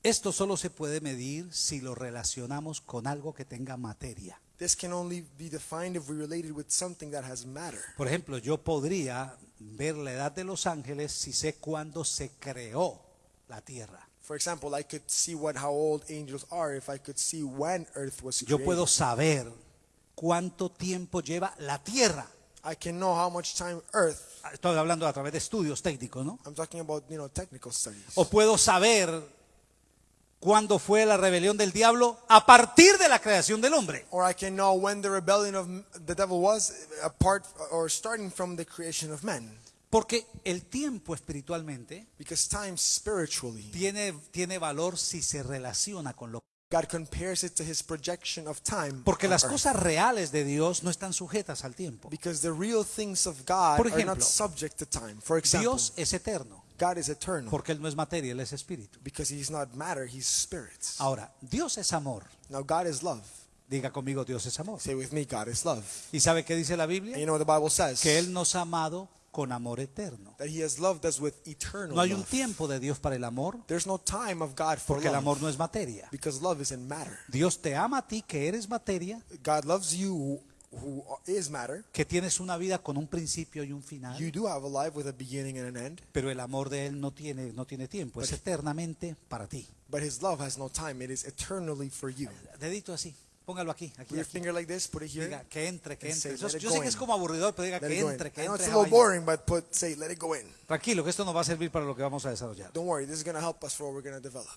Esto solo se puede medir si lo relacionamos con algo que tenga materia. This can only be defined if we relate it with something that has matter. Por ejemplo, yo podría ver la edad de los ángeles si sé cuándo se creó la tierra. For example, I could see what how old angels are if I could see when Earth was Yo puedo saber cuánto tiempo lleva la tierra. I can know how much time Earth. Estoy hablando a través de estudios técnicos, ¿no? I'm talking about you know technical studies. O puedo saber cuándo fue la rebelión del diablo a partir de la creación del hombre. Or I can know when the rebellion of the devil was apart or starting from the creation of men. Porque el tiempo espiritualmente Because time spiritually, tiene, tiene valor si se relaciona con lo God compares it to his projection of time. Porque las cosas reales de Dios no están sujetas al tiempo. Because the real things of God Por are ejemplo, not subject to time. For example, Dios es eterno, God is eternal. porque Él no es materia, Él es espíritu. Because he's not matter, he's spirit. Ahora, Dios es amor. Now God is love. Diga conmigo, Dios es amor. Say with me, God is love. ¿Y sabe qué dice la And Biblia? you know what the Bible says? Que Él nos ha amado con amor eterno. That he has loved us with eternal No hay un love. tiempo de Dios para el amor, There's no time of God for porque el love. amor no es materia. Because love isn't matter. Dios te ama a ti, que eres materia, God loves you who is matter. que tienes una vida con un principio y un final, You do have a life with a beginning and an end, pero el amor de Él no tiene, no tiene tiempo, es eternamente para ti. but His love has no time. It is eternally for you. Dedito así, póngalo aquí, aquí, Put your aquí. finger like this, put it here. Diga, que entre, que entre. say, Yo, "Let it yo go sé que es in." como aburridor, pero diga Let que entre, que entre. it's a boring, but put say, let it go in. Tranquilo, que esto nos va a servir para lo que vamos a desarrollar. Don't worry, this is going to help us for what we're going to develop.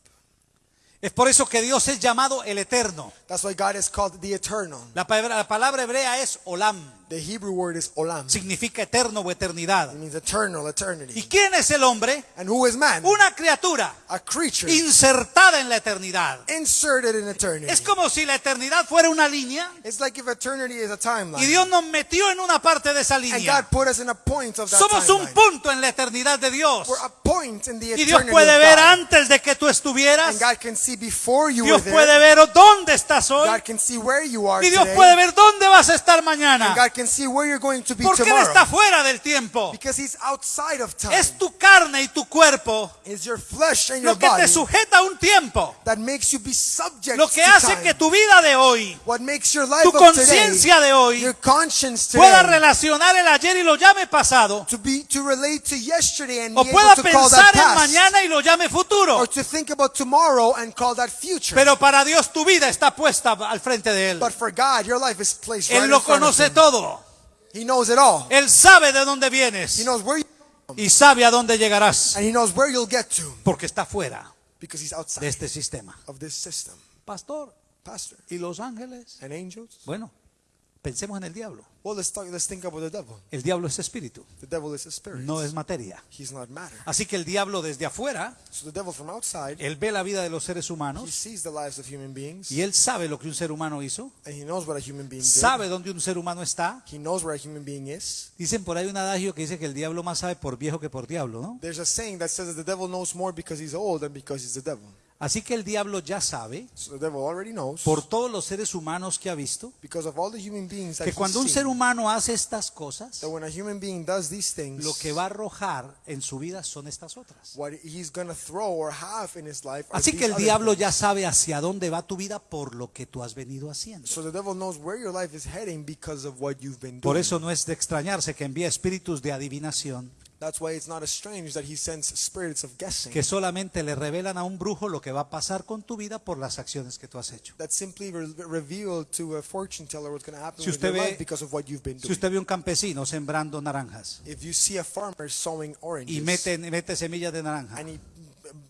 Es por eso que Dios es llamado el eterno. That's why God is called the eternal. La palabra, la palabra hebrea es olam, The Hebrew word is olam. significa eterno o eternidad. It means eternal, ¿Y eternity. quién es el hombre? And who is man? Una criatura A creature insertada en la eternidad. inserted in eternity. Es como si la eternidad fuera una línea It's like if eternity is a y timeline. Dios nos metió en una parte de esa And línea. God put us in a point of that Somos un punto en la eternidad de Dios. We're a point in the Y eternity Dios puede ver antes de que tú estuvieras. And God can see before you Dios were puede ver dónde estás hoy. God can see where you are Y Dios today. puede ver dónde vas a estar And mañana. God can see where you're going to be Porque Él está fuera del tiempo. Because He's outside of time. Es tu carne y tu cuerpo It's your flesh and your lo que te sujeta a un tiempo. that makes you be subject Lo que to hace time. que tu vida de hoy, What makes your life tu conciencia de hoy, your conscience pueda today, relacionar el ayer y lo llame pasado. to be to relate to yesterday and O pueda call pensar that en past, mañana y lo llame futuro. or to think about tomorrow and call that future. Pero para Dios tu vida está puesta al frente de Él. but for God, your life is placed right Él in lo front of conoce Him. todo. He knows it all. Él sabe de dónde He vienes knows where you, y sabe a dónde llegarás. and He knows where you'll get to Porque está fuera because He's de outside este sistema. of this system. Pastor, Pastor ¿y los ángeles? and angels. Bueno, pensemos en el diablo. Well, let's talk. Let's think about the devil. El diablo es espíritu, The devil is a spirit. no es materia. He's not matter. Así que el diablo desde afuera, So the devil from outside, él ve la vida de los seres he humanos sees the lives of human beings, y él sabe lo que un ser humano hizo, and he knows what a human being did. sabe dónde un ser humano está. He knows where a human being is. Dicen por ahí un adagio que dice que el diablo más sabe por viejo que por diablo, ¿no? There's a saying that says that the devil knows more because he's old than because he's the devil. Así que el diablo ya sabe, So the devil already knows por todos los seres humanos que ha visto, because of all the human beings that que cuando un seen, ser humano hace estas cosas, that when a human being does these things, lo que va a arrojar en su vida son estas otras. what he's going to throw or have in his life are Así que el diablo ya sabe hacia dónde va tu vida por lo que tú has venido haciendo. So the devil knows where your life is heading because of what you've been doing. Por eso no es de extrañarse que envía espíritus de adivinación That's why it's not strange that he sends spirits of guessing que solamente le revelan a un brujo lo que va a pasar con tu vida por las acciones que tú has hecho. that simply re- reveal to a fortune teller what's going to happen Si with usted your ve- life because of what you've been Si doing. usted ve un campesino sembrando naranjas If you see a farmer sowing oranges y mete, mete semillas de naranja and he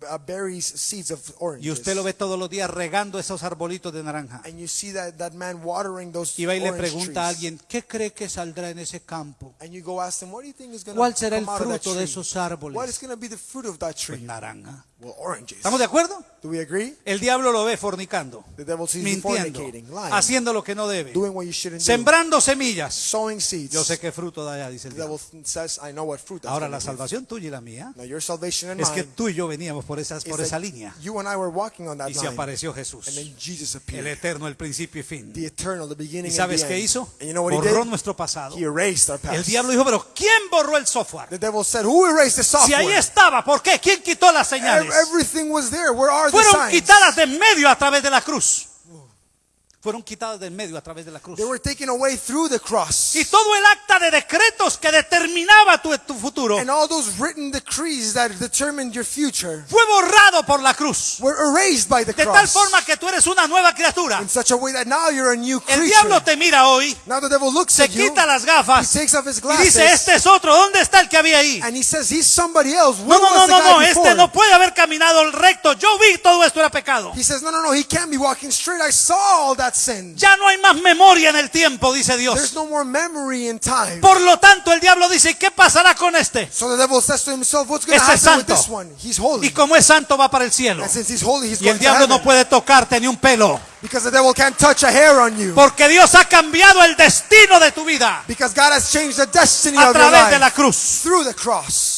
uh, buries seeds of oranges y usted lo ve todos los días regando esos arbolitos de naranja and you see that, that man watering those y va y le pregunta a alguien, ¿qué cree que saldrá en ese campo? and you go ask him, what do you think is going ¿Cuál to será el fruto de esos árboles? What is be the fruit of that Pues tree? naranja. Well, oranges. ¿Estamos de acuerdo? Do we agree? El diablo lo ve fornicando, The devil sees you mintiendo, fornicating, lying, haciendo lo que no debe, doing what you shouldn't do, sembrando semillas. sowing seeds. Yo sé qué fruto da dice el The devil diablo. says, I know what fruit that's Ahora gonna la give. salvación tuya y la mía Now your salvation and es que mine tú y yo veníamos por, esas, is por that esa línea you and I were walking on that y se line, apareció Jesús, and then Jesus el appeared, eterno, el principio y fin. the eternal, the beginning ¿Y and sabes the qué end. hizo? And you know what he Borró did? nuestro pasado. He erased our past. El diablo dijo, pero ¿quién borró el software? The devil said, who erased the Si software? ahí estaba, ¿por qué? ¿Quién quitó las Ev- señales? Everything was there. Where are Fueron quitadas de en medio a través de la cruz. Fueron quitadas de en medio a través de la cruz. They were taken away through the cross. Y todo el acta de decretos que determinaba tu, tu futuro And all those written decrees that determined your future fue borrado por la cruz. were erased by the De tal cross. forma que tú eres una nueva criatura. In such a way that now you're a new El creature. diablo te mira hoy, Now the devil looks se at you. quita las He gafas takes off his y glasses. dice, este es otro, ¿dónde está el que había ahí? And he says, he's somebody else. No, Where no, no, was the no, guy no, before? este no puede haber caminado el recto. Yo vi todo esto era pecado. He says, no, no, no, he can't be walking straight. I saw all that sin. Ya no hay más memoria en el tiempo, dice There's Dios. no more memory in time. Por lo tanto, el diablo dice, ¿y qué pasará con este? So the devil says to himself, what's going to Este es happen with santo. this one? He's holy. Y como es santo, va para el cielo. And since he's holy, he's Y el diablo no puede tocarte ni un pelo. Because the devil can't touch a hair on you. Porque Dios ha cambiado el destino de tu vida Because God has changed the destiny a of your través de la cruz. through the cross.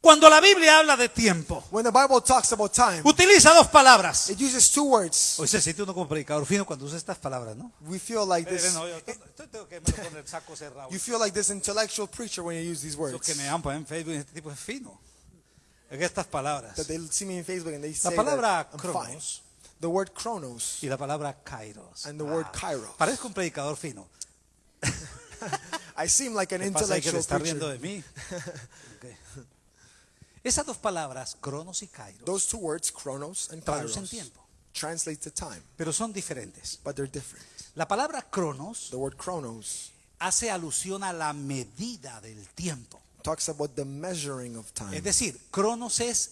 Cuando la Biblia habla de tiempo, When the Bible talks about time, utiliza dos palabras. it uses two words. Hoy se siente uno como predicador fino cuando usa estas palabras, ¿no? We feel like Eh, this. tengo que me el saco cerrado. You feel like this intellectual preacher when you use these Los que words. me dan pues, en Facebook, este tipo es fino. Es que estas palabras. That they see me in Facebook and they La say palabra that I'm fine. cronos the word chronos y la palabra kairos. and the word Ah, kairos. Parezco un predicador fino. I seem like an ¿Qué pasa ahí que te intellectual está riendo preacher. de mí? Esas dos palabras, cronos y kairos, Those two words, chronos and traducen kairos, tiempo, translate to time, pero son diferentes. but they're different. La palabra cronos The word chronos hace alusión a la medida del tiempo. talks about the measuring of time. Es decir, cronos es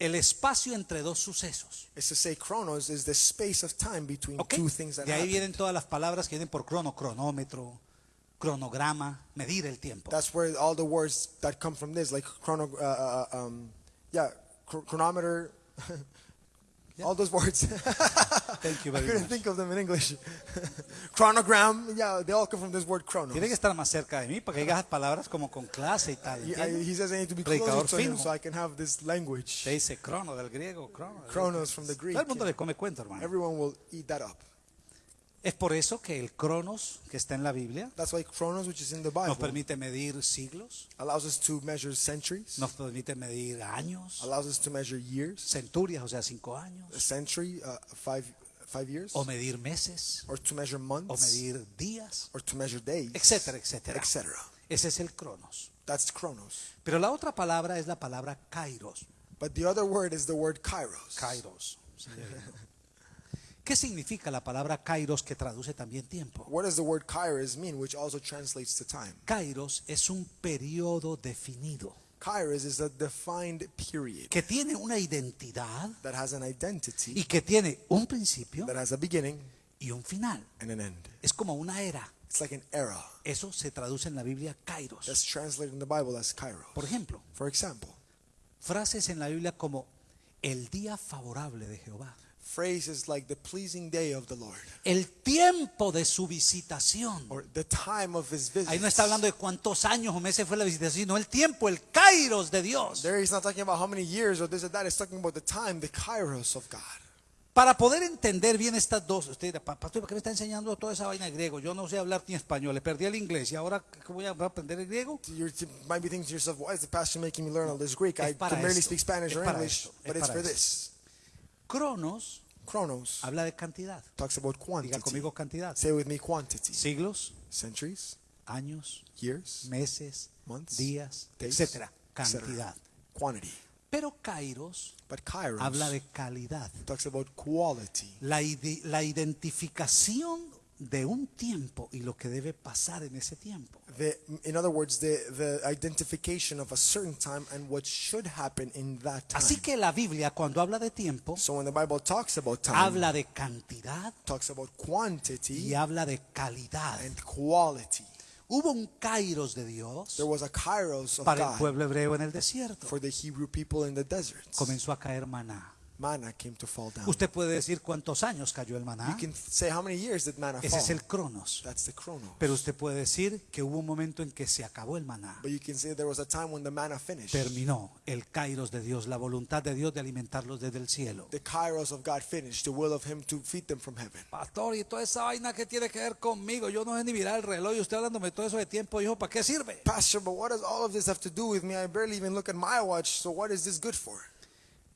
el espacio entre dos sucesos. It's to say chronos is the space of time between ¿Ok? two things that De ahí happen. vienen todas las palabras que vienen por crono, cronómetro, cronograma, medir el tiempo. That's where all the words that come from this, like chrono, uh, uh, um, yeah, chro- chronometer, all those words. Thank you I very couldn't much. think of them in English. Chronogram, yeah, they all come from this word chronos. Tiene que estar más cerca de mí para que digas palabras como con clase y tal. He, I- says I need to be Predicador closer to him so I can have this language. Se dice crono del griego, crono. griego. from the Greek. Todo el mundo le come cuento, hermano. Everyone will eat that up. Es por eso que el cronos que está en la Biblia That's why chronos, which is in the nos Bible, permite medir siglos, allows us to measure centuries, nos permite medir años, allows us to measure years, centurias, o sea, cinco a años, century, uh, five, five years, o medir meses, or to measure o months, medir días, or to measure days, etcétera, etcétera. etc. Ese es el cronos. That's chronos. Pero la otra palabra es la palabra kairos. But the other word is the word kairos. Kairos. ¿Qué significa la palabra kairos que traduce también tiempo? What does the word kairos mean, which also translates to time? Kairos es un periodo definido Kairos is a defined period que tiene una identidad that has an identity, y que tiene un principio that has a beginning y un final. and an end. Es como una era. It's like an era. Eso se traduce en la Biblia kairos. That's translated in the Bible as kairos. Por ejemplo, For example, frases en la Biblia como el día favorable de Jehová, phrases like the pleasing day of the Lord el tiempo de su visitación. or the time of his visit. Ahí no está hablando de cuántos años o meses fue la visitación, sino el tiempo, el kairos de Dios. There he's not talking about how many years or this or that. He's talking about the time, the kairos of God. Para poder entender bien estas dos, usted dirá, "Pa- pastor, ¿por qué me está enseñando toda esa vaina de griego? Yo no sé hablar ni español, le perdí el inglés y ahora ¿qué voy a aprender el griego? You might be thinking to yourself, why is the pastor making me learn all this Greek? I can barely speak Spanish or English, but it's for this. Cronos Chronos habla de cantidad. talks about Diga quantity. conmigo cantidad. Say with me quantity. Siglos, Centuries, años, years, meses, months, días, days, etcétera. etc. Cantidad. Quantity. Pero kairos But kairos habla de calidad. talks about quality. La, ide- la identificación de un tiempo y lo que debe pasar en ese tiempo. The, in other words, the, the identification of a certain time and what should happen in that time. Así que la Biblia cuando habla de tiempo, so when the Bible talks about time, habla de cantidad talks about quantity y habla de calidad. and quality. Hubo un kairos de Dios There was a kairos of para el pueblo hebreo en el desierto. for the Hebrew people in the desert. Comenzó a caer maná. Manna came to fall down. Usted puede decir cuántos años cayó el You maná. can say how many years did manna Ese fall? es el cronos. That's the chronos. Pero usted puede decir que hubo un momento en que se acabó el maná. But you can say there was a time when the manna finished. Terminó el kairos de Dios, la voluntad de Dios de alimentarlos desde el cielo. The kairos of God finished, the will of Him to feed them from heaven. Pastor, y toda esa vaina que tiene que ver conmigo, yo no sé ni mirar el reloj y usted hablándome todo eso de tiempo, ¿para qué sirve? Pastor, but what does all of this have to do with me? I barely even look at my watch, so what is this good for?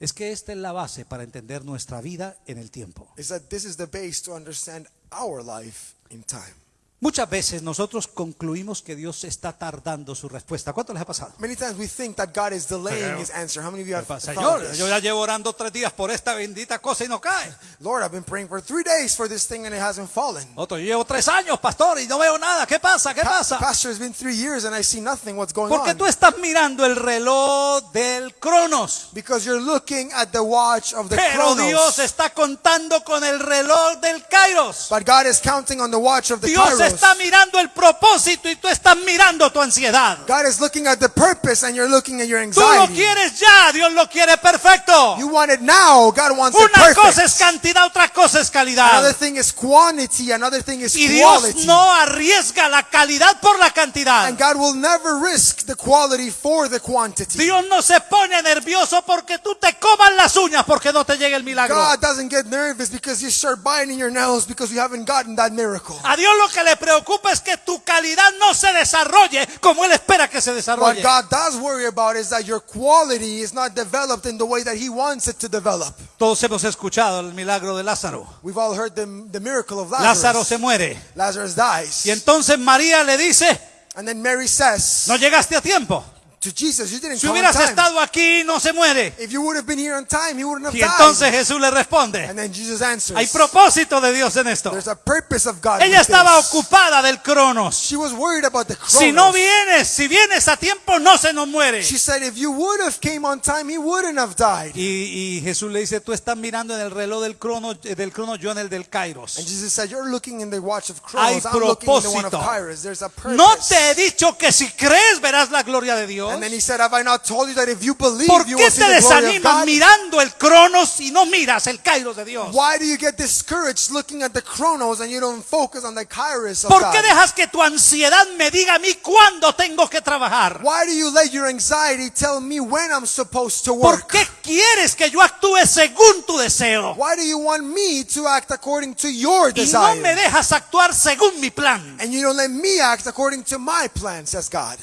Es que esta es la base para entender nuestra vida en el tiempo. Is that this is the base to understand our life in time. Muchas veces nosotros concluimos que Dios está tardando su respuesta. ¿Cuánto les ha pasado? Many times we think that God is delaying His answer. How many of you have Señor, this? yo ya llevo orando tres días por esta bendita cosa y no cae. Lord, I've been praying for three days for this thing and it hasn't fallen. Otro, yo llevo tres años, pastor, y no veo nada. ¿Qué pasa? ¿Qué Pa- pasa? Pastor, it's been three years and I see nothing. What's going Porque on? tú estás mirando el reloj del Cronos. Because you're looking at the watch of the Pero chronos. Dios está contando con el reloj del Kairos. But God is counting on the watch of the Dios kairos. Está mirando el propósito y tú estás mirando tu ansiedad. God is looking at the purpose and you're looking at your Tú lo anxiety. quieres ya, Dios lo quiere perfecto. You want it now. God wants it Una cosa perfect. es cantidad, otra cosa es Another calidad. thing is quantity. Another thing is Y Dios quality. no arriesga la calidad por la cantidad. And God will never risk the quality for the quantity. Dios no se pone nervioso porque tú te comas las uñas porque no te llegue el milagro. God doesn't get nervous because you start biting your nails because you haven't gotten that miracle. A Dios lo que le preocupa es que tu calidad no se desarrolle como Él espera que se What desarrolle. God does worry about is that your quality is not developed in the way that He wants it to develop. Todos hemos escuchado el milagro de Lázaro. We've all heard the, the miracle of Lázaro Lazarus. se muere. Lazarus dies. Y entonces María le dice, And then Mary says no llegaste a tiempo. To Jesus, You didn't Si come on hubieras time. estado aquí, no se muere. If you would have been here on time, He wouldn't have Y entonces died. Jesús le responde, And then Jesus answers, hay propósito de Dios en esto. There's a purpose of God. Ella estaba this. ocupada del cronos. She was worried about the Si no vienes, si vienes a tiempo, no se nos muere. She said, if you would have came on time, he wouldn't have died. Y, y Jesús le dice, tú estás mirando en el reloj del crono, eh, del yo en el del Kairos. And Jesus said, you're looking in the watch of Hay. I'm looking in the one of propósito. Kairos. There's a purpose. No te he dicho que si crees verás la gloria de Dios. And then he said, have I not told you that if you believe, ¿Por you will see te the glory of desanimas God? mirando el cronos y no miras el Kairos de Dios? Why do you get discouraged looking at the Chronos and you don't focus on the Kairos of ¿Por God? qué dejas que tu ansiedad me diga a mí cuándo tengo que trabajar? Why do you let your anxiety tell me when I'm supposed to ¿Por work? qué quieres que yo actúe según tu deseo? Why do you want me to act according to your Y no me desire? dejas actuar según mi plan. And you don't let me act according to my plan, says God.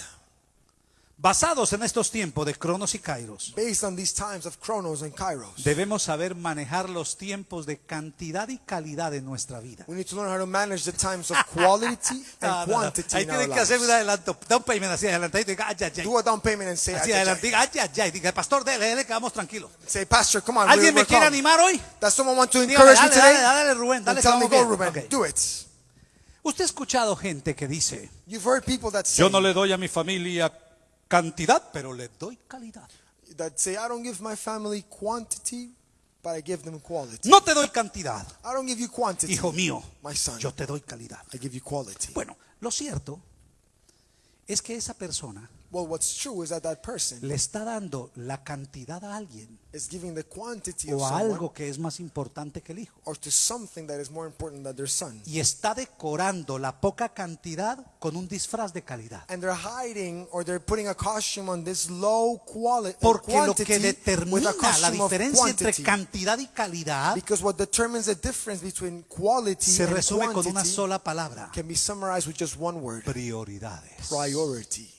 Basados en estos tiempos de cronos y kairos, Based on these times of Chronos and Kairos. debemos saber manejar los tiempos de cantidad y calidad en nuestra vida. We need to learn how to manage the times of quality and no, no. quantity Ahí in our tienen que hacer un lives. adelanto, down payment así adelantadito y diga, ay, ay, ay. Do a down payment and say, Así "Ay, ay, adelante, diga, ay, ay, ay. Diga, pastor, dele, dele, que vamos tranquilos. ay." say, Pastor, come on. ¿Alguien we're, me quiere we're calm." animar hoy? Does someone want to Dígame, encourage you dale, dale, today? dale, Rubén, dale, Then que tell me, vamos go, bien. Ruben. Ok. Do it. Usted ha escuchado gente que dice, You've heard people that say, yo no le doy a mi familia cantidad, pero le doy calidad. that say, I don't give my family quantity, but I give them quality. No te doy cantidad, I don't give you quantity, hijo mío, my son. yo te doy calidad. I give you quality. Bueno, lo cierto es que esa persona Well, what's true is that that person le está dando la cantidad a alguien is giving the quantity of o a someone algo que es más importante que el hijo. or to something that is more important than their son. Y está decorando la poca cantidad con un disfraz de calidad. And they're hiding or they're putting a costume on this low quality Porque lo quantity que with determina a la costume of diferencia entre quantity. cantidad y calidad Because what determines the difference between quality se and resume con una quantity sola palabra. can be summarized with just one word: Prioridades. priority.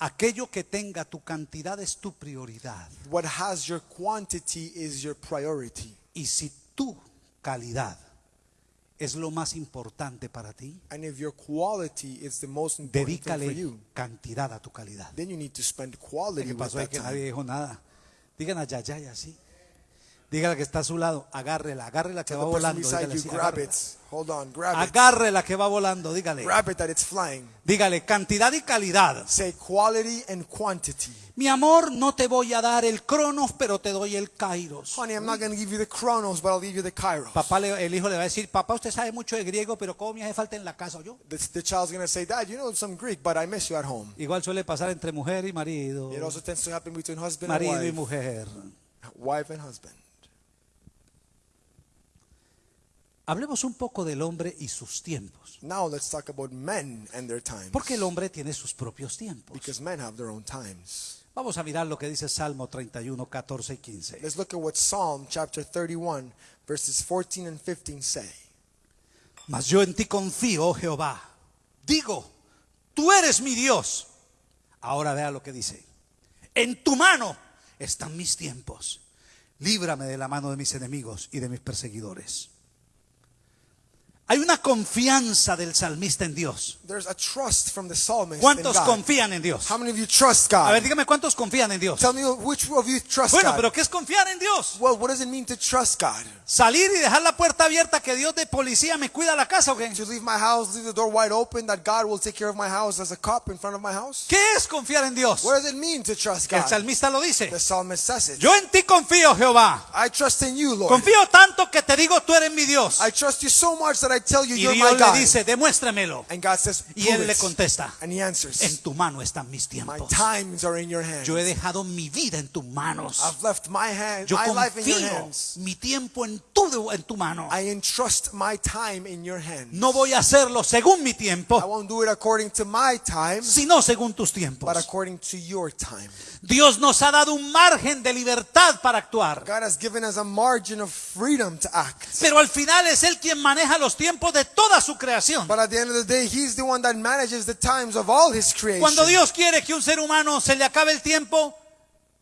Aquello que tenga tu cantidad es tu prioridad. What has your quantity is your priority. Y si tu calidad es lo más importante para ti, And if your quality is the most important thing for dedícale you, cantidad a tu calidad. then you need to spend quality ¿Qué with pasó ahí that que nadie dijo nada? Digan a Yayay así. Dígale que está a su lado, agárrela, agárrela que va volando. Dígale así, agárrela. it. Hold on, grab it. Agárrela que va volando, dígale. Grab it that it's flying. Dígale, cantidad y calidad. Say quality and quantity. Mi amor, no te voy a dar el cronos, pero te doy el kairos. Honey, I'm not going to give you the chronos, but I'll give you the kairos. Papá, le- el hijo le va a decir, papá, usted sabe mucho de griego, pero ¿cómo me hace falta en la casa? Yo. The, the child's going to say, Dad, you know some Greek, but I miss you at home. Igual suele pasar entre mujer y marido. It also tends to happen between husband Marido y and wife. mujer. Wife and husband. Hablemos un poco del hombre y sus tiempos. Now let's talk about men and their times. Porque el hombre tiene sus propios tiempos. Because men have their own times. Vamos a mirar lo que dice Salmo 31, 14 y 15. Let's look at what Psalm chapter 31, verses 14 and 15 say. Mas yo en ti confío, oh Jehová. Digo, tú eres mi Dios. Ahora vea lo que dice. En tu mano están mis tiempos. Líbrame de la mano de mis enemigos y de mis perseguidores. Hay una confianza del salmista en Dios. There's a trust from the psalmist in ¿Cuántos God. confían en Dios? How many of you trust A ver, God? dígame cuántos confían en Dios. Tell me which of you trust Bueno, God. pero ¿qué es confiar en Dios? Well, what does it mean to trust God? Salir y dejar la puerta abierta que Dios de policía me cuida la casa o qué? To leave my house, leave the door wide open, that God will take care of my house as a cop in front of my house? ¿Qué es confiar en Dios? What does it mean to trust El God? salmista lo dice. The psalmist says it. Yo en ti confío, Jehová. I trust in you, Lord. Confío tanto que te digo, tú eres mi Dios. I trust you so much that I tell you Y you're my Dios le God. dice, demuéstramelo. And God says, Y "Prove él le it." contesta, And he answers, en tu mano están mis My tiempos. times are in your hands. Yo he dejado mi vida en tus manos. I've left my hand, Yo my life in your confío hands. mi tiempo en tu, en tu mano. I entrust my time in your hands. No voy a hacerlo según mi I tiempo, won't do it according to my time, sino según tus but tiempos. according to your time. Dios nos ha dado un margen de libertad para actuar. God has given us a margin of freedom to act. Pero al final es Él quien maneja los But tiempos de toda su creación. But at the end of the day, He's the one that manages the times of all His creation. Cuando Dios quiere que un ser humano se le acabe el tiempo,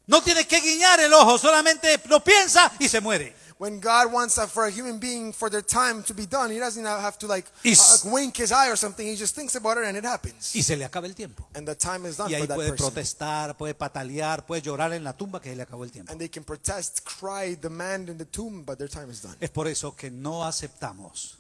no tiene que guiñar el ojo, solamente lo piensa y se muere. When God wants for a human being for their time to be done, He doesn't have to like Y uh, wink His eye or something. He just thinks about it and it happens. Y se le acaba el tiempo. And the time is done Y ahí for that puede person. protestar, puede patalear, puede llorar en la tumba que se le acabó el tiempo. And they can protest, cry, demand in the tomb, but their time is done. Es por eso que no aceptamos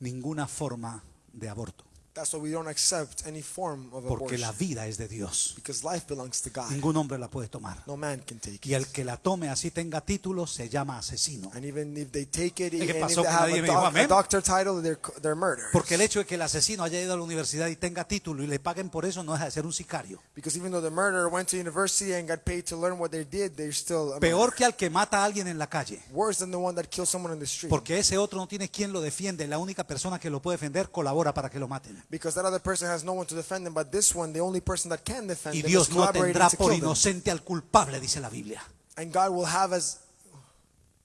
ninguna forma de aborto, That's why we don't accept any form of porque abortion. la vida es de Dios. Because life belongs to God. Ningún hombre la puede tomar. No man can take Y el it. que la tome así tenga título se llama asesino. And even if they take it, if pasó they que have nadie a, me dijo amén. doctor title, they're, they're murder. Porque el hecho de que el asesino haya ido a la universidad y tenga título y le paguen por eso no deja de ser un sicario. Because even though the murderer went to university and got paid to learn what they did, they're still a Peor que al que mata a alguien en la calle. worse than the one that kills someone in the street. Porque ese otro no tiene quien lo defiende. La única persona que lo puede defender colabora para que lo maten. Because that other person has no one to defend them, but this one, the only person that can defend Y them, Dios is no collaborating tendrá to por kill them. inocente al culpable, dice la Biblia. And God will have as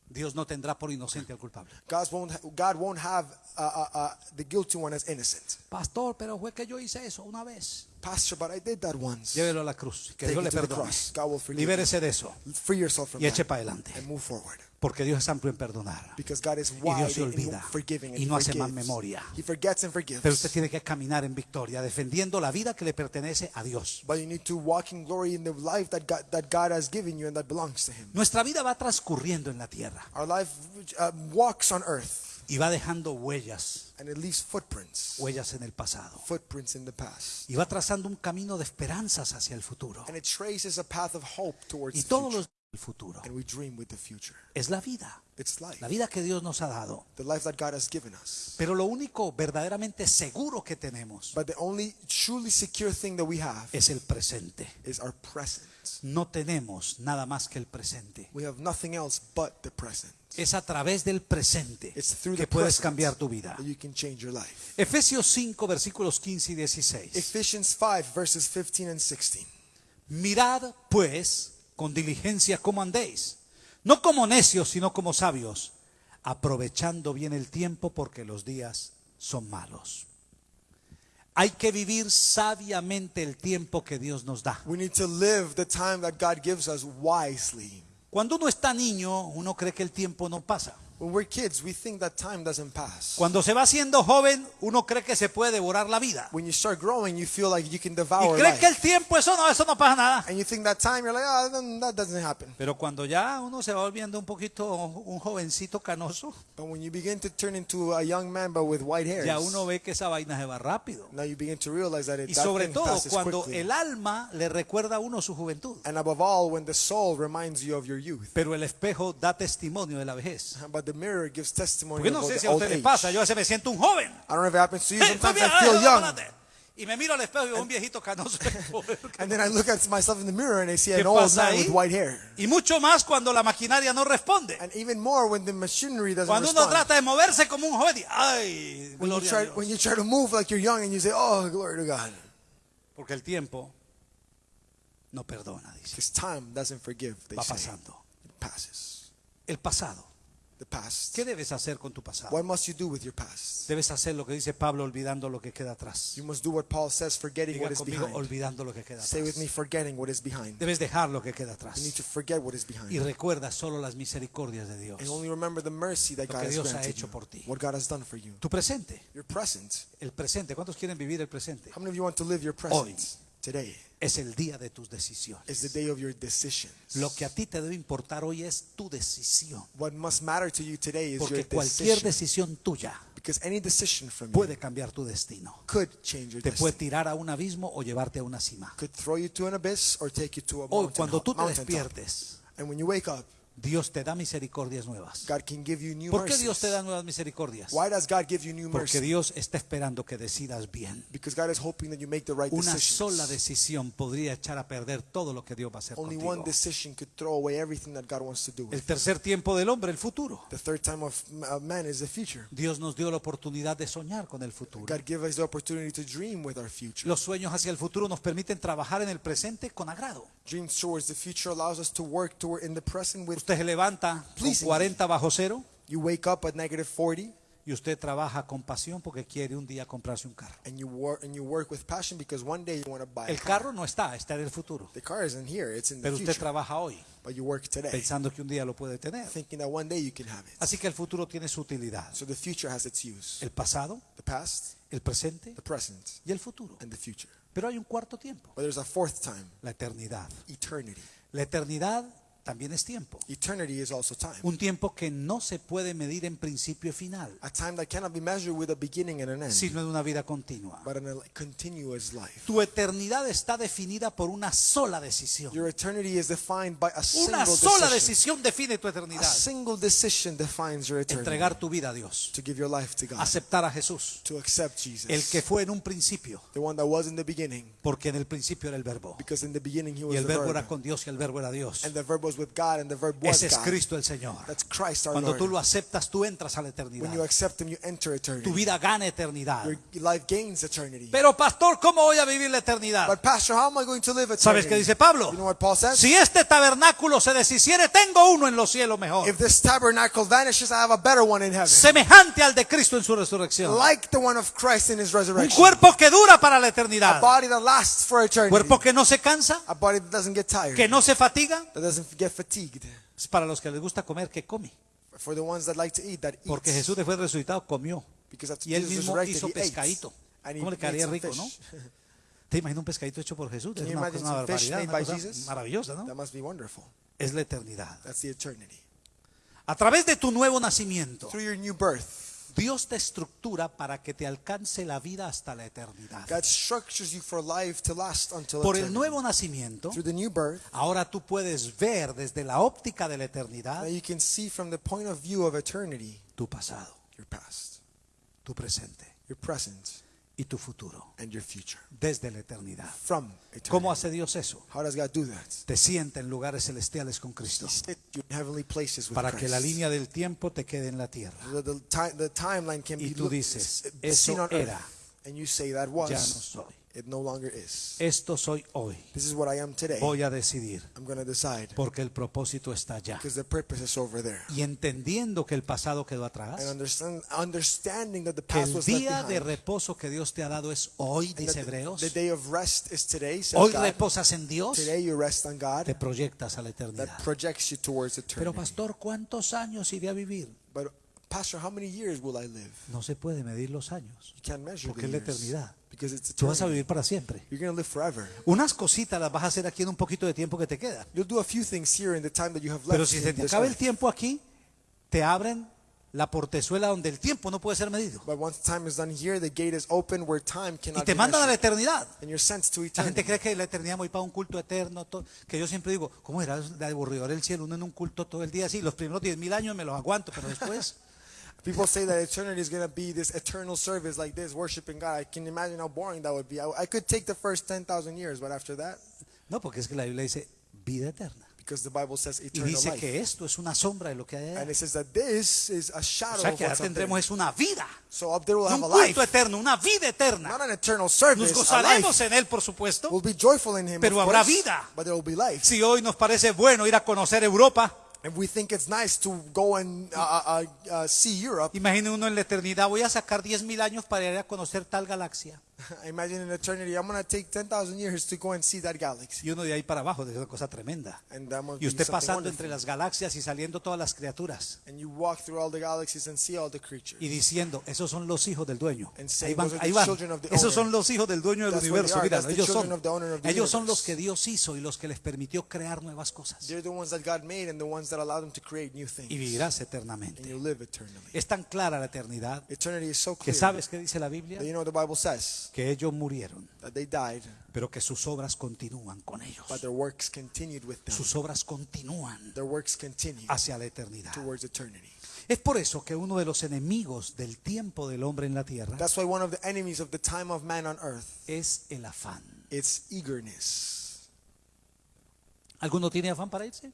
Dios no tendrá por inocente al culpable. God won't God won't have uh, uh, uh, the guilty one as innocent. Pastor, pero fue que yo hice eso una vez. Pastor, but I did that once. Llévelo a la cruz. Que Take Dios it le to the perdone. cross. God will forgive Libérese de eso. Free yourself from Y eche that para adelante. and move forward. Porque Dios es amplio en perdonar. Because God is Y wide Dios se olvida. forgiving and Y no hace más forgives. memoria. He forgets and forgives. Pero usted tiene que caminar en victoria, defendiendo la vida que le pertenece a Dios. But you need to walk in glory in the life that God, that God has given you and that belongs to Him. Nuestra vida va transcurriendo en la tierra Our life uh, walks on earth y va dejando huellas, and it leaves footprints, huellas en el pasado. footprints in the past. Y va trazando un camino de esperanzas hacia el futuro. And it traces a path of hope towards Y todos los el futuro And we dream with the future. es la vida, It's life, la vida que Dios nos ha dado. the life that God has given us. Pero lo único verdaderamente seguro que tenemos But the only truly secure thing that we have es el presente. is our present. No tenemos nada más que el presente. We have nothing else but the present. Es a través del presente It's through que puedes cambiar tu vida. you can change your life. Efesios 5, versículos 15 y 16. Ephesians 5, verses 15 and 16. Mirad, pues, con diligencia cómo andéis, no como necios, sino como sabios, aprovechando bien el tiempo porque los días son malos. Hay que vivir sabiamente el tiempo que Dios nos da. We need to live the time that God gives us wisely. Cuando uno está niño, uno cree que el tiempo no pasa. When we're kids, we think that time doesn't pass. Cuando se va haciendo joven, uno cree que se puede devorar la vida. When you start growing, you feel like you can Y devour cree life. que el tiempo, eso no, eso no pasa nada. And you think that time, you're like, oh, that doesn't happen. Pero cuando ya uno se va volviendo un poquito un jovencito canoso, But when you begin to turn into a young man, but with white hairs, ya uno ve que esa vaina se va rápido. now you begin to realize that it Y sobre todo cuando quickly. el alma le recuerda a uno su juventud. And above all, when the soul reminds you of your youth. Pero el espejo da testimonio de la vejez. But the mirror gives testimony Porque no sé si a old usted le age. pasa, yo a veces me siento un joven. I don't know if it happens to you. Sometimes bien, I feel young. Y me miro al espejo y veo un viejito canoso. And then I look at myself in the mirror and I see ¿Qué an old man with white hair. Y mucho más cuando la maquinaria no responde. And even more when the machinery doesn't Cuando uno respond. trata de moverse como un joven, ay, when, you a try, Dios. when you try to move like you're young and you say, oh, glory to God. Porque el tiempo no perdona, dice. Because time doesn't forgive, they Va say. pasando. It passes. El pasado. The past. ¿Qué debes hacer con tu pasado? What must you do with your past? Debes hacer lo que dice Pablo olvidando lo que queda atrás. You must do what Paul says, forgetting Diga what is conmigo, behind. olvidando lo que queda Say with atrás. me, forgetting what is behind. Debes dejar lo que queda You need atrás. to forget what is behind. Y recuerda solo las misericordias de Dios. And only remember the mercy that Lo God que has Dios ha granted hecho you. por ti. What God has done for you. Tu presente, Your present. el presente. ¿Cuántos quieren vivir el presente? How many of you want to live your Hoy. present? Today Es el día de tus decisiones. is the day of your decisions. Lo que a ti te debe importar hoy es tu decisión. What must matter to you today is Porque your cualquier decision. decisión tuya Because any decision from puede cambiar tu destino. could change your Te puede destiny. tirar a un abismo o llevarte a una cima. Could throw you to an abyss or take you to a Hoy, mountain, cuando tú te despiertes, And when you wake up, Dios te da misericordias nuevas. God can give you new ¿Por qué. Dios te da nuevas misericordias? Why does God give you new Porque? Dios está esperando que decidas bien. Because God is hoping that you make the right Una decisions. sola decisión podría echar a perder todo lo que Dios va a hacer Only contigo. one decision could throw away everything that God wants to do. El tercer tiempo del hombre, el futuro. The third time of man is the future. Dios nos dio la oportunidad de soñar con el futuro. God give us the opportunity to dream with our future. Los sueños hacia el futuro nos permiten trabajar en el presente con agrado. Dreams towards the future allows us to work toward in the present with Usted se levanta con Pleasing. 40 bajo cero you wake up at negative 40 Y usted trabaja con pasión porque quiere un día comprarse un carro. and you work and you work with passion because one day you want to buy El car. carro no está, está en el futuro. The car isn't here; it's in the Pero usted future. trabaja hoy But you work today, pensando que un día lo puede tener. thinking that one day you can have it. Así que el futuro tiene su utilidad. So the future has its use: El pasado, the past, el presente the present, y el futuro. and the future. Pero hay un cuarto tiempo, But there's a fourth time: la eternidad. eternity. La eternidad también es tiempo. Eternity is also time. Un tiempo que no se puede medir en principio y final, A time that cannot be measured with a beginning and an end, sino en una vida continua. but in a continuous life. Tu eternidad está definida por una sola decisión. Your eternity is defined by a Una single sola decision. decisión define tu A eternidad. single decision defines your eternity. Entregar tu vida a Dios. To give your life to God. Aceptar a Jesús. To accept Jesus. El que fue en un principio. the one that was in the beginning. Porque en el principio era el verbo. Because in the beginning he Y was el the verbo verb. era con Dios y el verbo era Dios. And the verb was with God and the verb was Ese es. Cristo el Señor. That's Christ our Cuando Lord. tú lo aceptas, tú entras a la when you eternidad. accept him, you enter eternity. Tu vida gana eternidad. Your life gains eternity. Pero pastor, ¿cómo voy a vivir la eternidad? but pastor, how am I going to live eternity? ¿Sabes qué dice Pablo? You know what Paul says? Si este tabernáculo se deshiciere, tengo uno en los cielos mejor. If this tabernacle vanishes, I have a better one in heaven. Semejante al de Cristo en su resurrección. like the one of Christ in his Un resurrection. cuerpo que dura para la a eternidad. body that lasts for eternity. Cuerpo que no se cansa, a body that doesn't get tired. que no se fatiga. that doesn't get fatigued. Es para los que les gusta comer, que come. For the ones that like to eat, that eats. Porque Jesús después de resucitado comió. because after Y él Jesus mismo hizo pescadito. ¿Cómo le quedaría rico, no? ¿Te imaginas un pescadito hecho por Jesús? Es una, cosa- barbaridad, una cosa maravillosa, That ¿no? must be wonderful. Es la eternidad. That's the eternity. A través de tu nuevo nacimiento, Through your new birth, Dios te estructura para que te alcance la vida hasta la eternidad. God structures you for life to last until Por el nuevo nacimiento, Through the new birth, ahora tú puedes ver desde la óptica de la eternidad you can see from the point of view of eternity tu pasado, your past, tu presente. your present, y tu futuro and your future. desde la eternidad. From eternity. ¿Cómo hace Dios eso? How does God do that? Te sienta en lugares celestiales con Cristo para que la línea del tiempo te quede en la tierra. the, the, ti- the timeline can Y tú dices, "Eso era. And you say that was. Ya no soy. It no longer is. Esto soy hoy. This is what I am today. Voy a decidir I'm going to decide porque el propósito está allá. because the purpose is over there. Y entendiendo que el pasado quedó And atrás, understand, understanding that the past el was día de reposo que Dios te ha dado es hoy, and dice Hebreos. the, the day of rest is today, says Hoy God. reposas en Dios, Today you rest on God. te proyectas a la eternidad. That projects you towards eternity. Pero pastor, ¿cuántos años iré a vivir? But Pastor, how many years will I live? No se puede medir los años, You can't measure porque the es la eternidad. Because it's Tú vas a vivir para siempre. You're going to live forever. Unas cositas las vas a hacer aquí en un poquito de tiempo que te queda. You'll do a few things here in the time that you have left. Pero si se te acaba el tiempo aquí, te abren la portezuela donde el tiempo no puede ser medido. But once time is done here, the gate is open where time Y te be mandan a la eternidad. La gente cree que la eternidad voy para un culto eterno, que yo siempre digo, ¿cómo era de aburridor el cielo? Uno en un culto todo el día así, los primeros 10 mil años me los aguanto, pero después, People say that eternity is going to be this eternal service like this, worshiping God. I can imagine how boring that would be. I, I could take the first 10,000 years, but after that, no, porque es que la Biblia dice vida eterna. because the Bible says Y eternal dice life. que esto es una sombra de lo que hay And allá. it says that this is a O shadow sea of que up tendremos es una vida, So up there we'll no have un a life. culto eterno, una vida Not eterna. an eternal Nos service, a gozaremos en él, por supuesto. We'll be joyful in Him, Pero habrá course, vida. but there will be life. Si hoy nos parece bueno ir a conocer Europa, If we think it's nice to go and uh, uh, uh, see Europe, imagine uno en la eternidad, voy a sacar 10 mil años para ir a conocer tal galaxia. imagine in eternity, I'm going to take 10,000 years to go and see that galaxy. Y uno de ahí para abajo, es una cosa tremenda. And that must Y be usted something pasando wonderful. entre las galaxias y saliendo todas las criaturas And you walk through all the galaxies and see all the creatures. y diciendo, esos son los hijos del dueño. And Ahí saying, van, "Those are ahí the van. children of the Esos owner." son los hijos del dueño del That's what they universo. are. Mira, That's the ellos son, children of the owner of the ellos son universe. los que Dios hizo y los que les permitió crear nuevas cosas. They're the ones that God made and the ones that allowed them to create new things. Y vivirás And eternamente. you live eternally. Es tan clara la eternidad Eternity is so que clear. sabes que dice la Biblia That you know what the Bible says? Que ellos murieron, That they died, pero que sus obras continúan con ellos. but their works continued with them. Sus obras continúan Their works hacia la eternidad. towards eternity. Es por eso que uno de los enemigos del tiempo del hombre en la tierra That's why one of the enemies of the time of man on earth es el afán. is eagerness. ¿Alguno tiene afán para irse?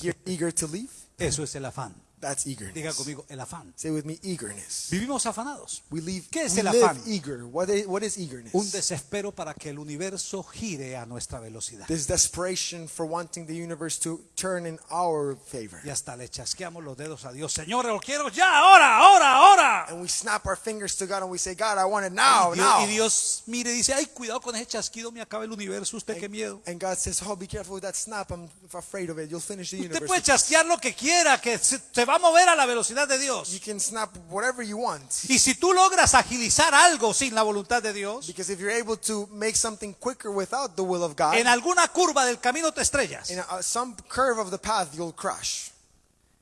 You're eager to leave? Eso es el afán. That's eagerness. Diga conmigo, el afán. Say with me, eagerness. Vivimos afanados. We live, ¿Qué es we el live afán? eager. What is, what is eagerness? Un desespero para que el universo gire a nuestra velocidad. This desperation for wanting the universe to turn in our favor. Y hasta le chasqueamos los dedos a Dios. Señor, lo quiero ya, ahora, ahora, ahora. And we snap our fingers to God and we say, God, I want it now, y, Dios, now. y Dios mire y dice, ay, cuidado con ese chasquido, me acaba el universo, usted qué miedo. And God says, oh, be careful with that snap. I'm afraid of it. You'll finish the Usted universe. puede chasquear lo que quiera, que se, se va a mover a la velocidad de You Dios. can snap whatever you want. Y si tú logras agilizar algo sin la voluntad de Dios, Because if you're able to make something quicker without the will of God, en alguna curva del camino te estrellas. in a, some curve of the path, you'll crash.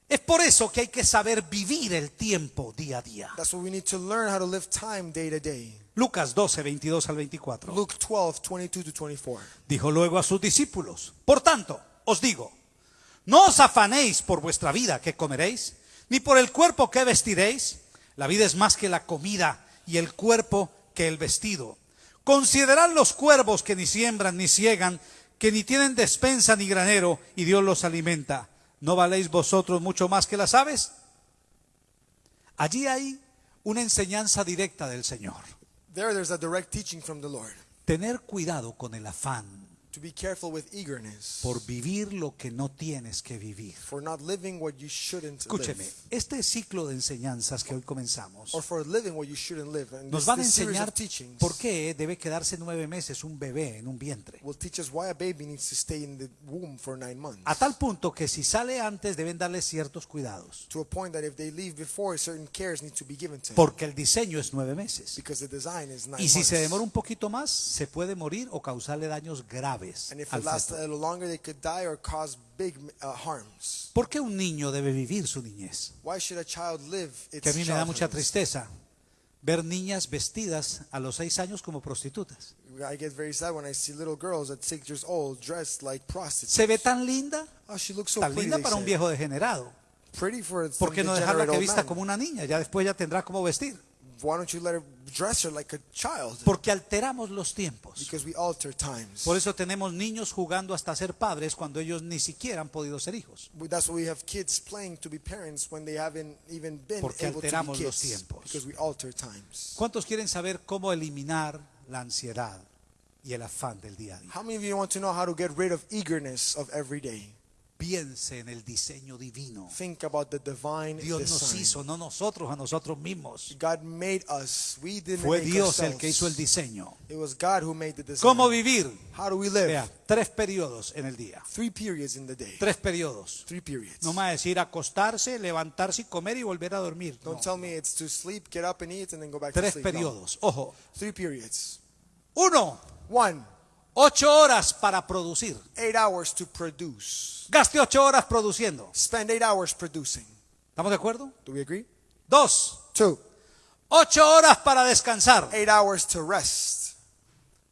Es por eso que hay que saber vivir el tiempo día a día. That's why we need to learn how to live time day to day. Lucas 12, 22 al 24. Luke 12, 22 to 24. Dijo luego a sus discípulos, por tanto, os digo, no os afanéis por vuestra vida que comeréis, ni por el cuerpo que vestiréis. La vida es más que la comida y el cuerpo que el vestido. Considerad los cuervos que ni siembran ni ciegan, que ni tienen despensa ni granero, y Dios los alimenta. ¿No valéis vosotros mucho más que las aves? Allí hay una enseñanza directa del Señor. There, there's a direct teaching from the Lord Tener cuidado con el afán to be careful with eagerness por vivir lo que no tienes que vivir. for not living what you shouldn't Escúcheme, live, este ciclo de enseñanzas que hoy comenzamos or for living what you shouldn't live. And nos van a enseñar teachings por qué debe quedarse nueve meses un bebé en un vientre. will teach us why a baby needs to stay in the womb for nine months. A tal punto que si sale antes deben darle ciertos cuidados, to a point that if they leave before, certain cares need to be given to him porque el diseño es nueve meses. because the design is nine Y si months. se demora un poquito más, se puede morir o causarle daños graves and if al it lasts feto. a little longer, they could die or cause big uh, harms. ¿Por qué un niño debe vivir su niñez? Why should a child live its Que a mí me da mucha tristeza ver niñas vestidas a los seis años como prostitutas. I get very sad when I see little girls at six years old dressed like prostitutes. Se ve tan linda, oh, she looks so tan pretty. linda para un viejo degenerado. Pretty for ¿Por some qué no dejarla que vista man. como una niña? Ya después ya tendrá cómo vestir. Why don't you let her dress her like a child? Porque alteramos los tiempos. Because we alter times. Por eso tenemos niños jugando hasta ser padres cuando ellos ni siquiera han podido ser hijos. That's why we have kids playing to be parents when they haven't even been Porque able to be alteramos los tiempos. Because we alter times. ¿Cuántos quieren saber cómo eliminar la ansiedad y el afán del día a día? How many of you want to know how to get rid of eagerness of every day? Piense en el diseño divino. Think about the divine Dios nos hizo, no nosotros a nosotros mismos. God made us. We didn't Fue make Dios el que hizo el diseño. It was God who made the design. ¿Cómo vivir? How do we live? Vea, tres periodos en el día. Three periods in the day. Tres periodos. Three periods. No me va a decir acostarse, levantarse y comer y volver a dormir. No. Don't tell me it's to sleep, get up and eat, and then go back to Tres sleep. No. periodos. Ojo. Three periods. Uno, One, ocho horas para producir. eight hours to produce. Gaste ocho horas produciendo. Spend eight hours producing. ¿Estamos de acuerdo? Do we agree? Dos, Two, ocho horas para descansar. eight hours to rest.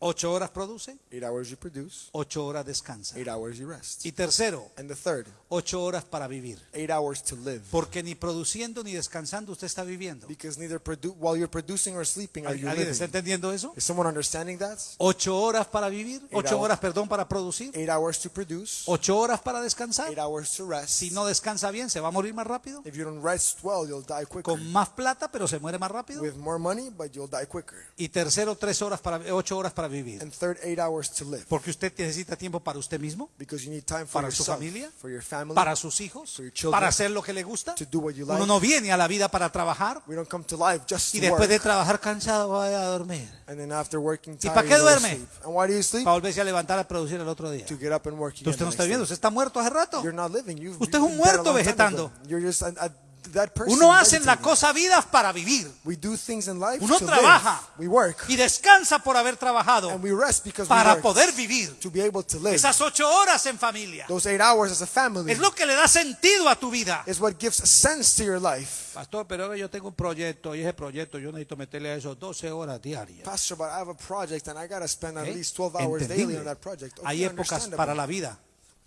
Ocho horas produce, Eight hours you produce, ocho horas descansa. eight hours you rest. Y tercero, And the third, ocho horas para vivir. eight hours to live. Porque ni produciendo ni descansando usted está viviendo. Because neither while you're producing or sleeping are you ¿Alguien está entendiendo eso? Is someone understanding that? Ocho horas para vivir, ocho hours. horas, perdón, para producir, Eight hours to produce, ocho horas para descansar. eight hours to rest. Si no descansa bien, se va a morir más rápido. If you don't rest well, you'll die quicker. Con más plata, pero se muere más rápido. With more money, but you'll die quicker. Y tercero, tres horas para, ocho horas para vivir. And third, eight hours to live. Porque usted necesita tiempo para usted mismo, Because you need time for para su familia, for your family. para sus hijos, For your children. para hacer lo que le gusta. To do what you Uno no viene a la vida para trabajar We don't come to life just y to después de trabajar cansado vaya a dormir. And then after working ¿Y tired, para qué duerme? sleep. And why do you sleep? Para volverse a levantar a producir el otro día. To get up and work again. Usted no está next viendo, day. usted está muerto hace rato. You're not living. You've, Usted es un muerto vegetando. You're just a, a dead person. Uno hace la cosa vidas para vivir We do things in life Uno to trabaja. live. We work. y descansa por haber trabajado And we rest because para poder vivir to be able to live. esas ocho horas en familia. Those eight hours as a family Es lo que le da sentido a tu vida. is what gives sense to your life. Pastor, pero ahora yo tengo un proyecto y ese proyecto yo necesito meterle a eso 12 horas diarias. Pastor, but I have a project and I got to spend at least 12 hours daily Entendible. on that project. Okay, Hay épocas understandable. para la vida.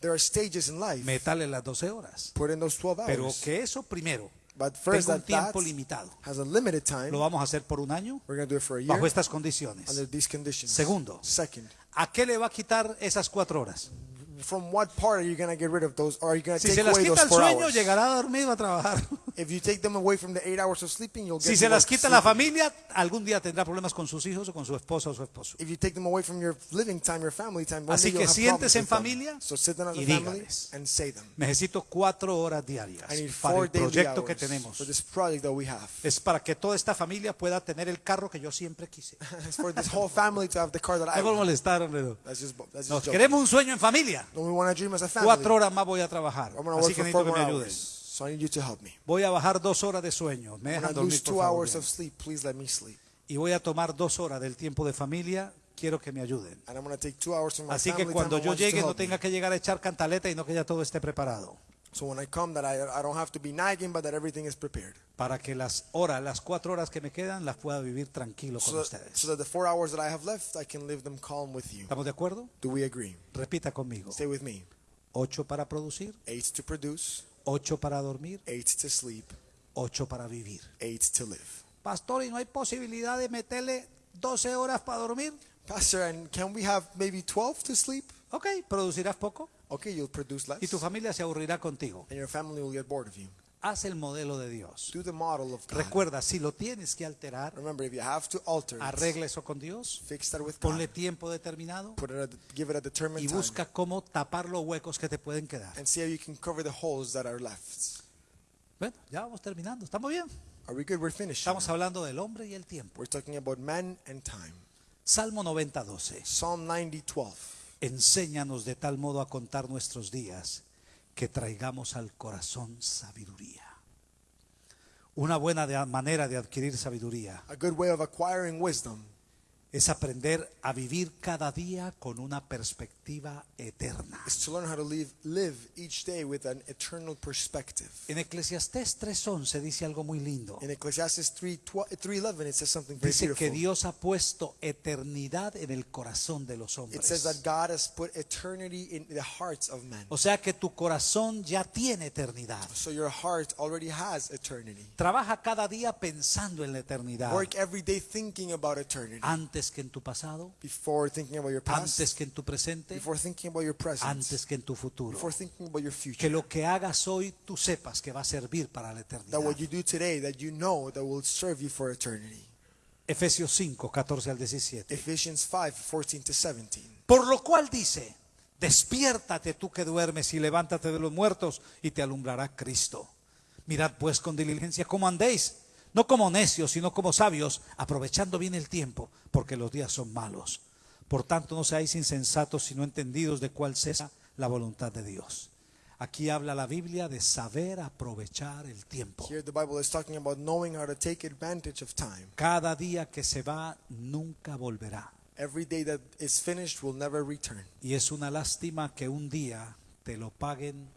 There are stages in life. Métale las 12 horas. Put in those 12 Pero hours. que eso primero But first, tenga un tiempo limitado. has a limited time. Lo vamos a hacer por un año We're going to do it for a year bajo estas condiciones. under these conditions. Segundo. Second, ¿A qué le va a quitar esas cuatro horas? From what part are you going to get rid of those? Or are you going to Si take away quita those el four sueño, hours? llegará dormido a trabajar. If you take them away from the eight hours of sleeping, you'll get Si se las quita la familia, algún día tendrá problemas con sus hijos o con su esposa o su esposo. If you take them away from your living time, your family time, one Así day que you'll have siéntese en problems with them. familia So sit down as a y family dígales. and say them. Necesito cuatro horas diarias I need para four el daily proyecto que hours tenemos. for this project that we have. Es para que toda esta familia pueda tener el carro que yo siempre quise. It's for this whole family to have the car that I No want. molestar. That's just, that's Nos just joking. queremos un sueño en familia. No, we want to dream as a family. Cuatro horas más voy a trabajar. I'm Así work que for four necesito que more me hours. ayuden. So I need you to help me. Voy a bajar dos horas de sueño. Me dejan dormir, lose por two favor. hours of sleep. Please let me sleep. Y voy a tomar dos horas del tiempo de familia. Quiero que me ayuden. And I'm going to take two hours from my Así family que time. cuando I yo want you to llegue no help me. tenga que llegar a echar cantaleta y no que ya todo esté preparado. So when I come, that I, I don't have to be nagging, but that everything is prepared. Para que las horas, las cuatro horas que me quedan, las pueda vivir tranquilo con So that, ustedes. so that the four hours that I have left, I can live them calm with you. ¿Estamos de acuerdo? Do we agree? Repita conmigo. Stay with me. Ocho para producir, Eight to produce, ocho para dormir, eight to sleep, ocho para vivir. eight to live. Pastor, ¿y no hay posibilidad de meterle 12 horas para dormir? Pastor, and can we have maybe 12 to sleep? Ok, producirás poco Okay, you'll produce less. y tu familia se aburrirá contigo. And your family will get bored of you. Haz el modelo de Dios. Do the model of God. Recuerda, si lo tienes que alterar, Remember, if you have to alter it, arregla eso con Dios, fix that with ponle God. tiempo determinado Put it at, give it a determined y time. busca cómo tapar los huecos que te pueden quedar. And see how you can cover the holes that are left. Bueno, ya vamos terminando. ¿Estamos bien? Are we good? We're finished. Estamos hablando del hombre y el tiempo. We're talking about man and time. Salmo 90, 12. Psalm 90, 12. Enséñanos de tal modo a contar nuestros días que traigamos al corazón sabiduría. Una buena manera de adquirir sabiduría A good way of acquiring wisdom es aprender a vivir cada día con una perspectiva eterna. is to learn how to live, live each day with an eternal perspective. En Eclesiastés 3:11 dice algo muy lindo. In Ecclesiastes 3, 3.11, it says something very Dice que. Dios ha puesto eternidad en el corazón de los It says that hombres. God has put eternity in the hearts of men. O sea que tu corazón ya tiene eternidad. So your heart already has eternity. Trabaja cada día pensando en la eternidad. Work every day thinking about eternity. Antes que en tu pasado, Before thinking about your past, antes que en tu presente, before thinking about your present, antes que en tu futuro. before thinking about your Que future. lo que hagas hoy tú sepas que va a servir para la eternidad. That what you do today, that you know that will serve you for eternity. Efesios 5, 14 al 17. Ephesians 5, 14 to 17. Por lo cual dice, despiértate tú que duermes y levántate de los muertos y te alumbrará Cristo. Mirad pues con diligencia cómo andéis, no como necios, sino como sabios, aprovechando bien el tiempo, porque los días son malos. Por tanto, no seáis insensatos, sino entendidos de cuál sea la voluntad de Dios. Aquí habla la Biblia de saber aprovechar el tiempo. Here the Bible is talking about knowing how to take advantage of time. Cada día que se va nunca volverá. Every day that is finished will never return. Y es una lástima que un día te lo paguen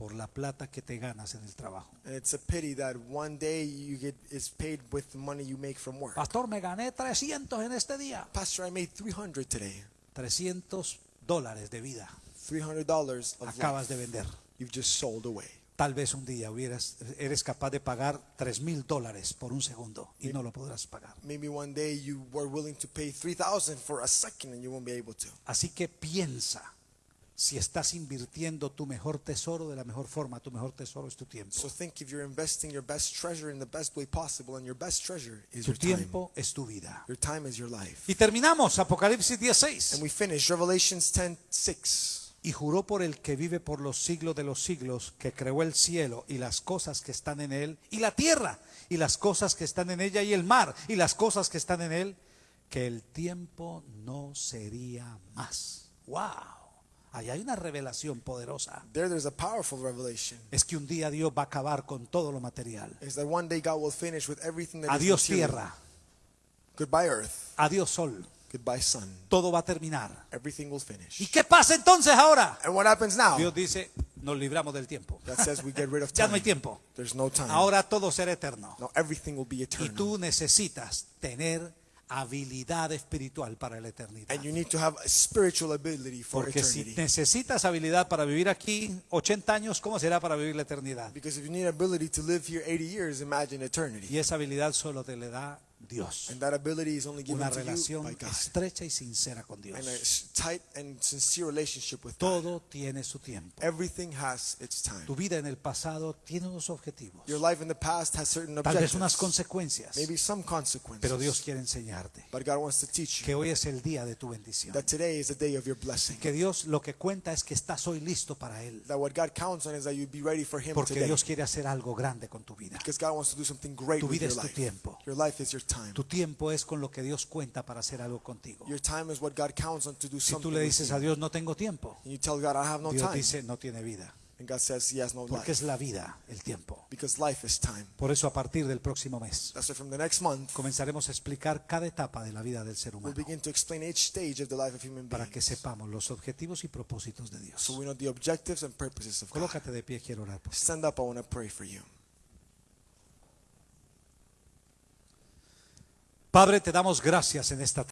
por la plata que te ganas en el trabajo. And it's a pity that one day you get is paid with the money you make from work. Pastor, me gané 300 en este día. Pastor, I made 300 today. 300 dólares de vida $300 of acabas de vender. you've just sold away. Tal vez un día hubieras, eres capaz de pagar 3 mil dólares por un segundo y no lo podrás pagar. Maybe one day you were willing to pay 3000 for a second and you won't be able to. Así que piensa si estás invirtiendo tu mejor tesoro de la mejor forma. Tu mejor tesoro es tu tiempo. So think if you're investing your best treasure in the best way possible and your best treasure is Tu your time. tiempo es tu vida. Your time is your life. Y terminamos Apocalipsis 16. And we finish Revelations 10:6. Y juró por el que vive por los siglos de los siglos, que creó el cielo y las cosas que están en él, y la tierra y las cosas que están en ella, y el mar y las cosas que están en él, que el tiempo no sería más. ¡Wow! Ahí hay una revelación poderosa. There there's a powerful revelation. Es que un día Dios va a acabar con todo lo material. Is that one day God will finish with everything that Adiós tierra, Goodbye earth. adiós sol. Goodbye sun. Todo va a terminar. Everything will ¿Y finish. qué pasa entonces ahora? And what happens now? Dios dice, nos libramos del tiempo. That says we get rid of Ya no time. hay tiempo. There's no time. Ahora todo será eterno. Now everything will be Y eternal. tú necesitas tener habilidad espiritual para la eternidad. And you need to have a spiritual ability for Porque si eternity. necesitas habilidad para vivir aquí 80 años, ¿cómo será para vivir la eternidad? Because if you need ability to live here 80 years, imagine eternity. Y esa habilidad solo te le da Dios. And that ability is only given Una to you relación by God. estrecha y sincera con Dios. And a s- tight and sincere relationship with God. Todo tiene su tiempo. Everything has its time. Tu vida en el pasado tiene unos objetivos, Your life in the past has certain tal vez unas objectives, consecuencias, maybe some consequences. pero Dios quiere enseñarte But God wants to teach you que hoy es el día de tu bendición. that today is the day of your blessing. Que Dios lo que cuenta es que estás hoy listo para Él, That what God counts on is that you be ready for Him porque today. Dios quiere hacer algo grande con tu vida. Because God wants to do something great Tu with vida your es tu life. tiempo. Your life is your time. Tu tiempo es con lo que Dios cuenta para hacer algo contigo. Your time is what God counts on to do Si tú le dices a Dios, no tengo tiempo, And you tell God, I have no Dios time. dice, no tiene vida, And God says He has no porque life. es la vida, el tiempo. Because life is time. Por eso a partir del próximo mes That's why from the next month, comenzaremos a explicar cada etapa de la vida del ser we'll humano begin to explain each stage of the life of human para que sepamos los objetivos y propósitos de Dios. So we know the objectives and purposes of God. Colócate de pie, quiero orar por ti. Stand up, I want to pray for you. Padre, te damos gracias en esta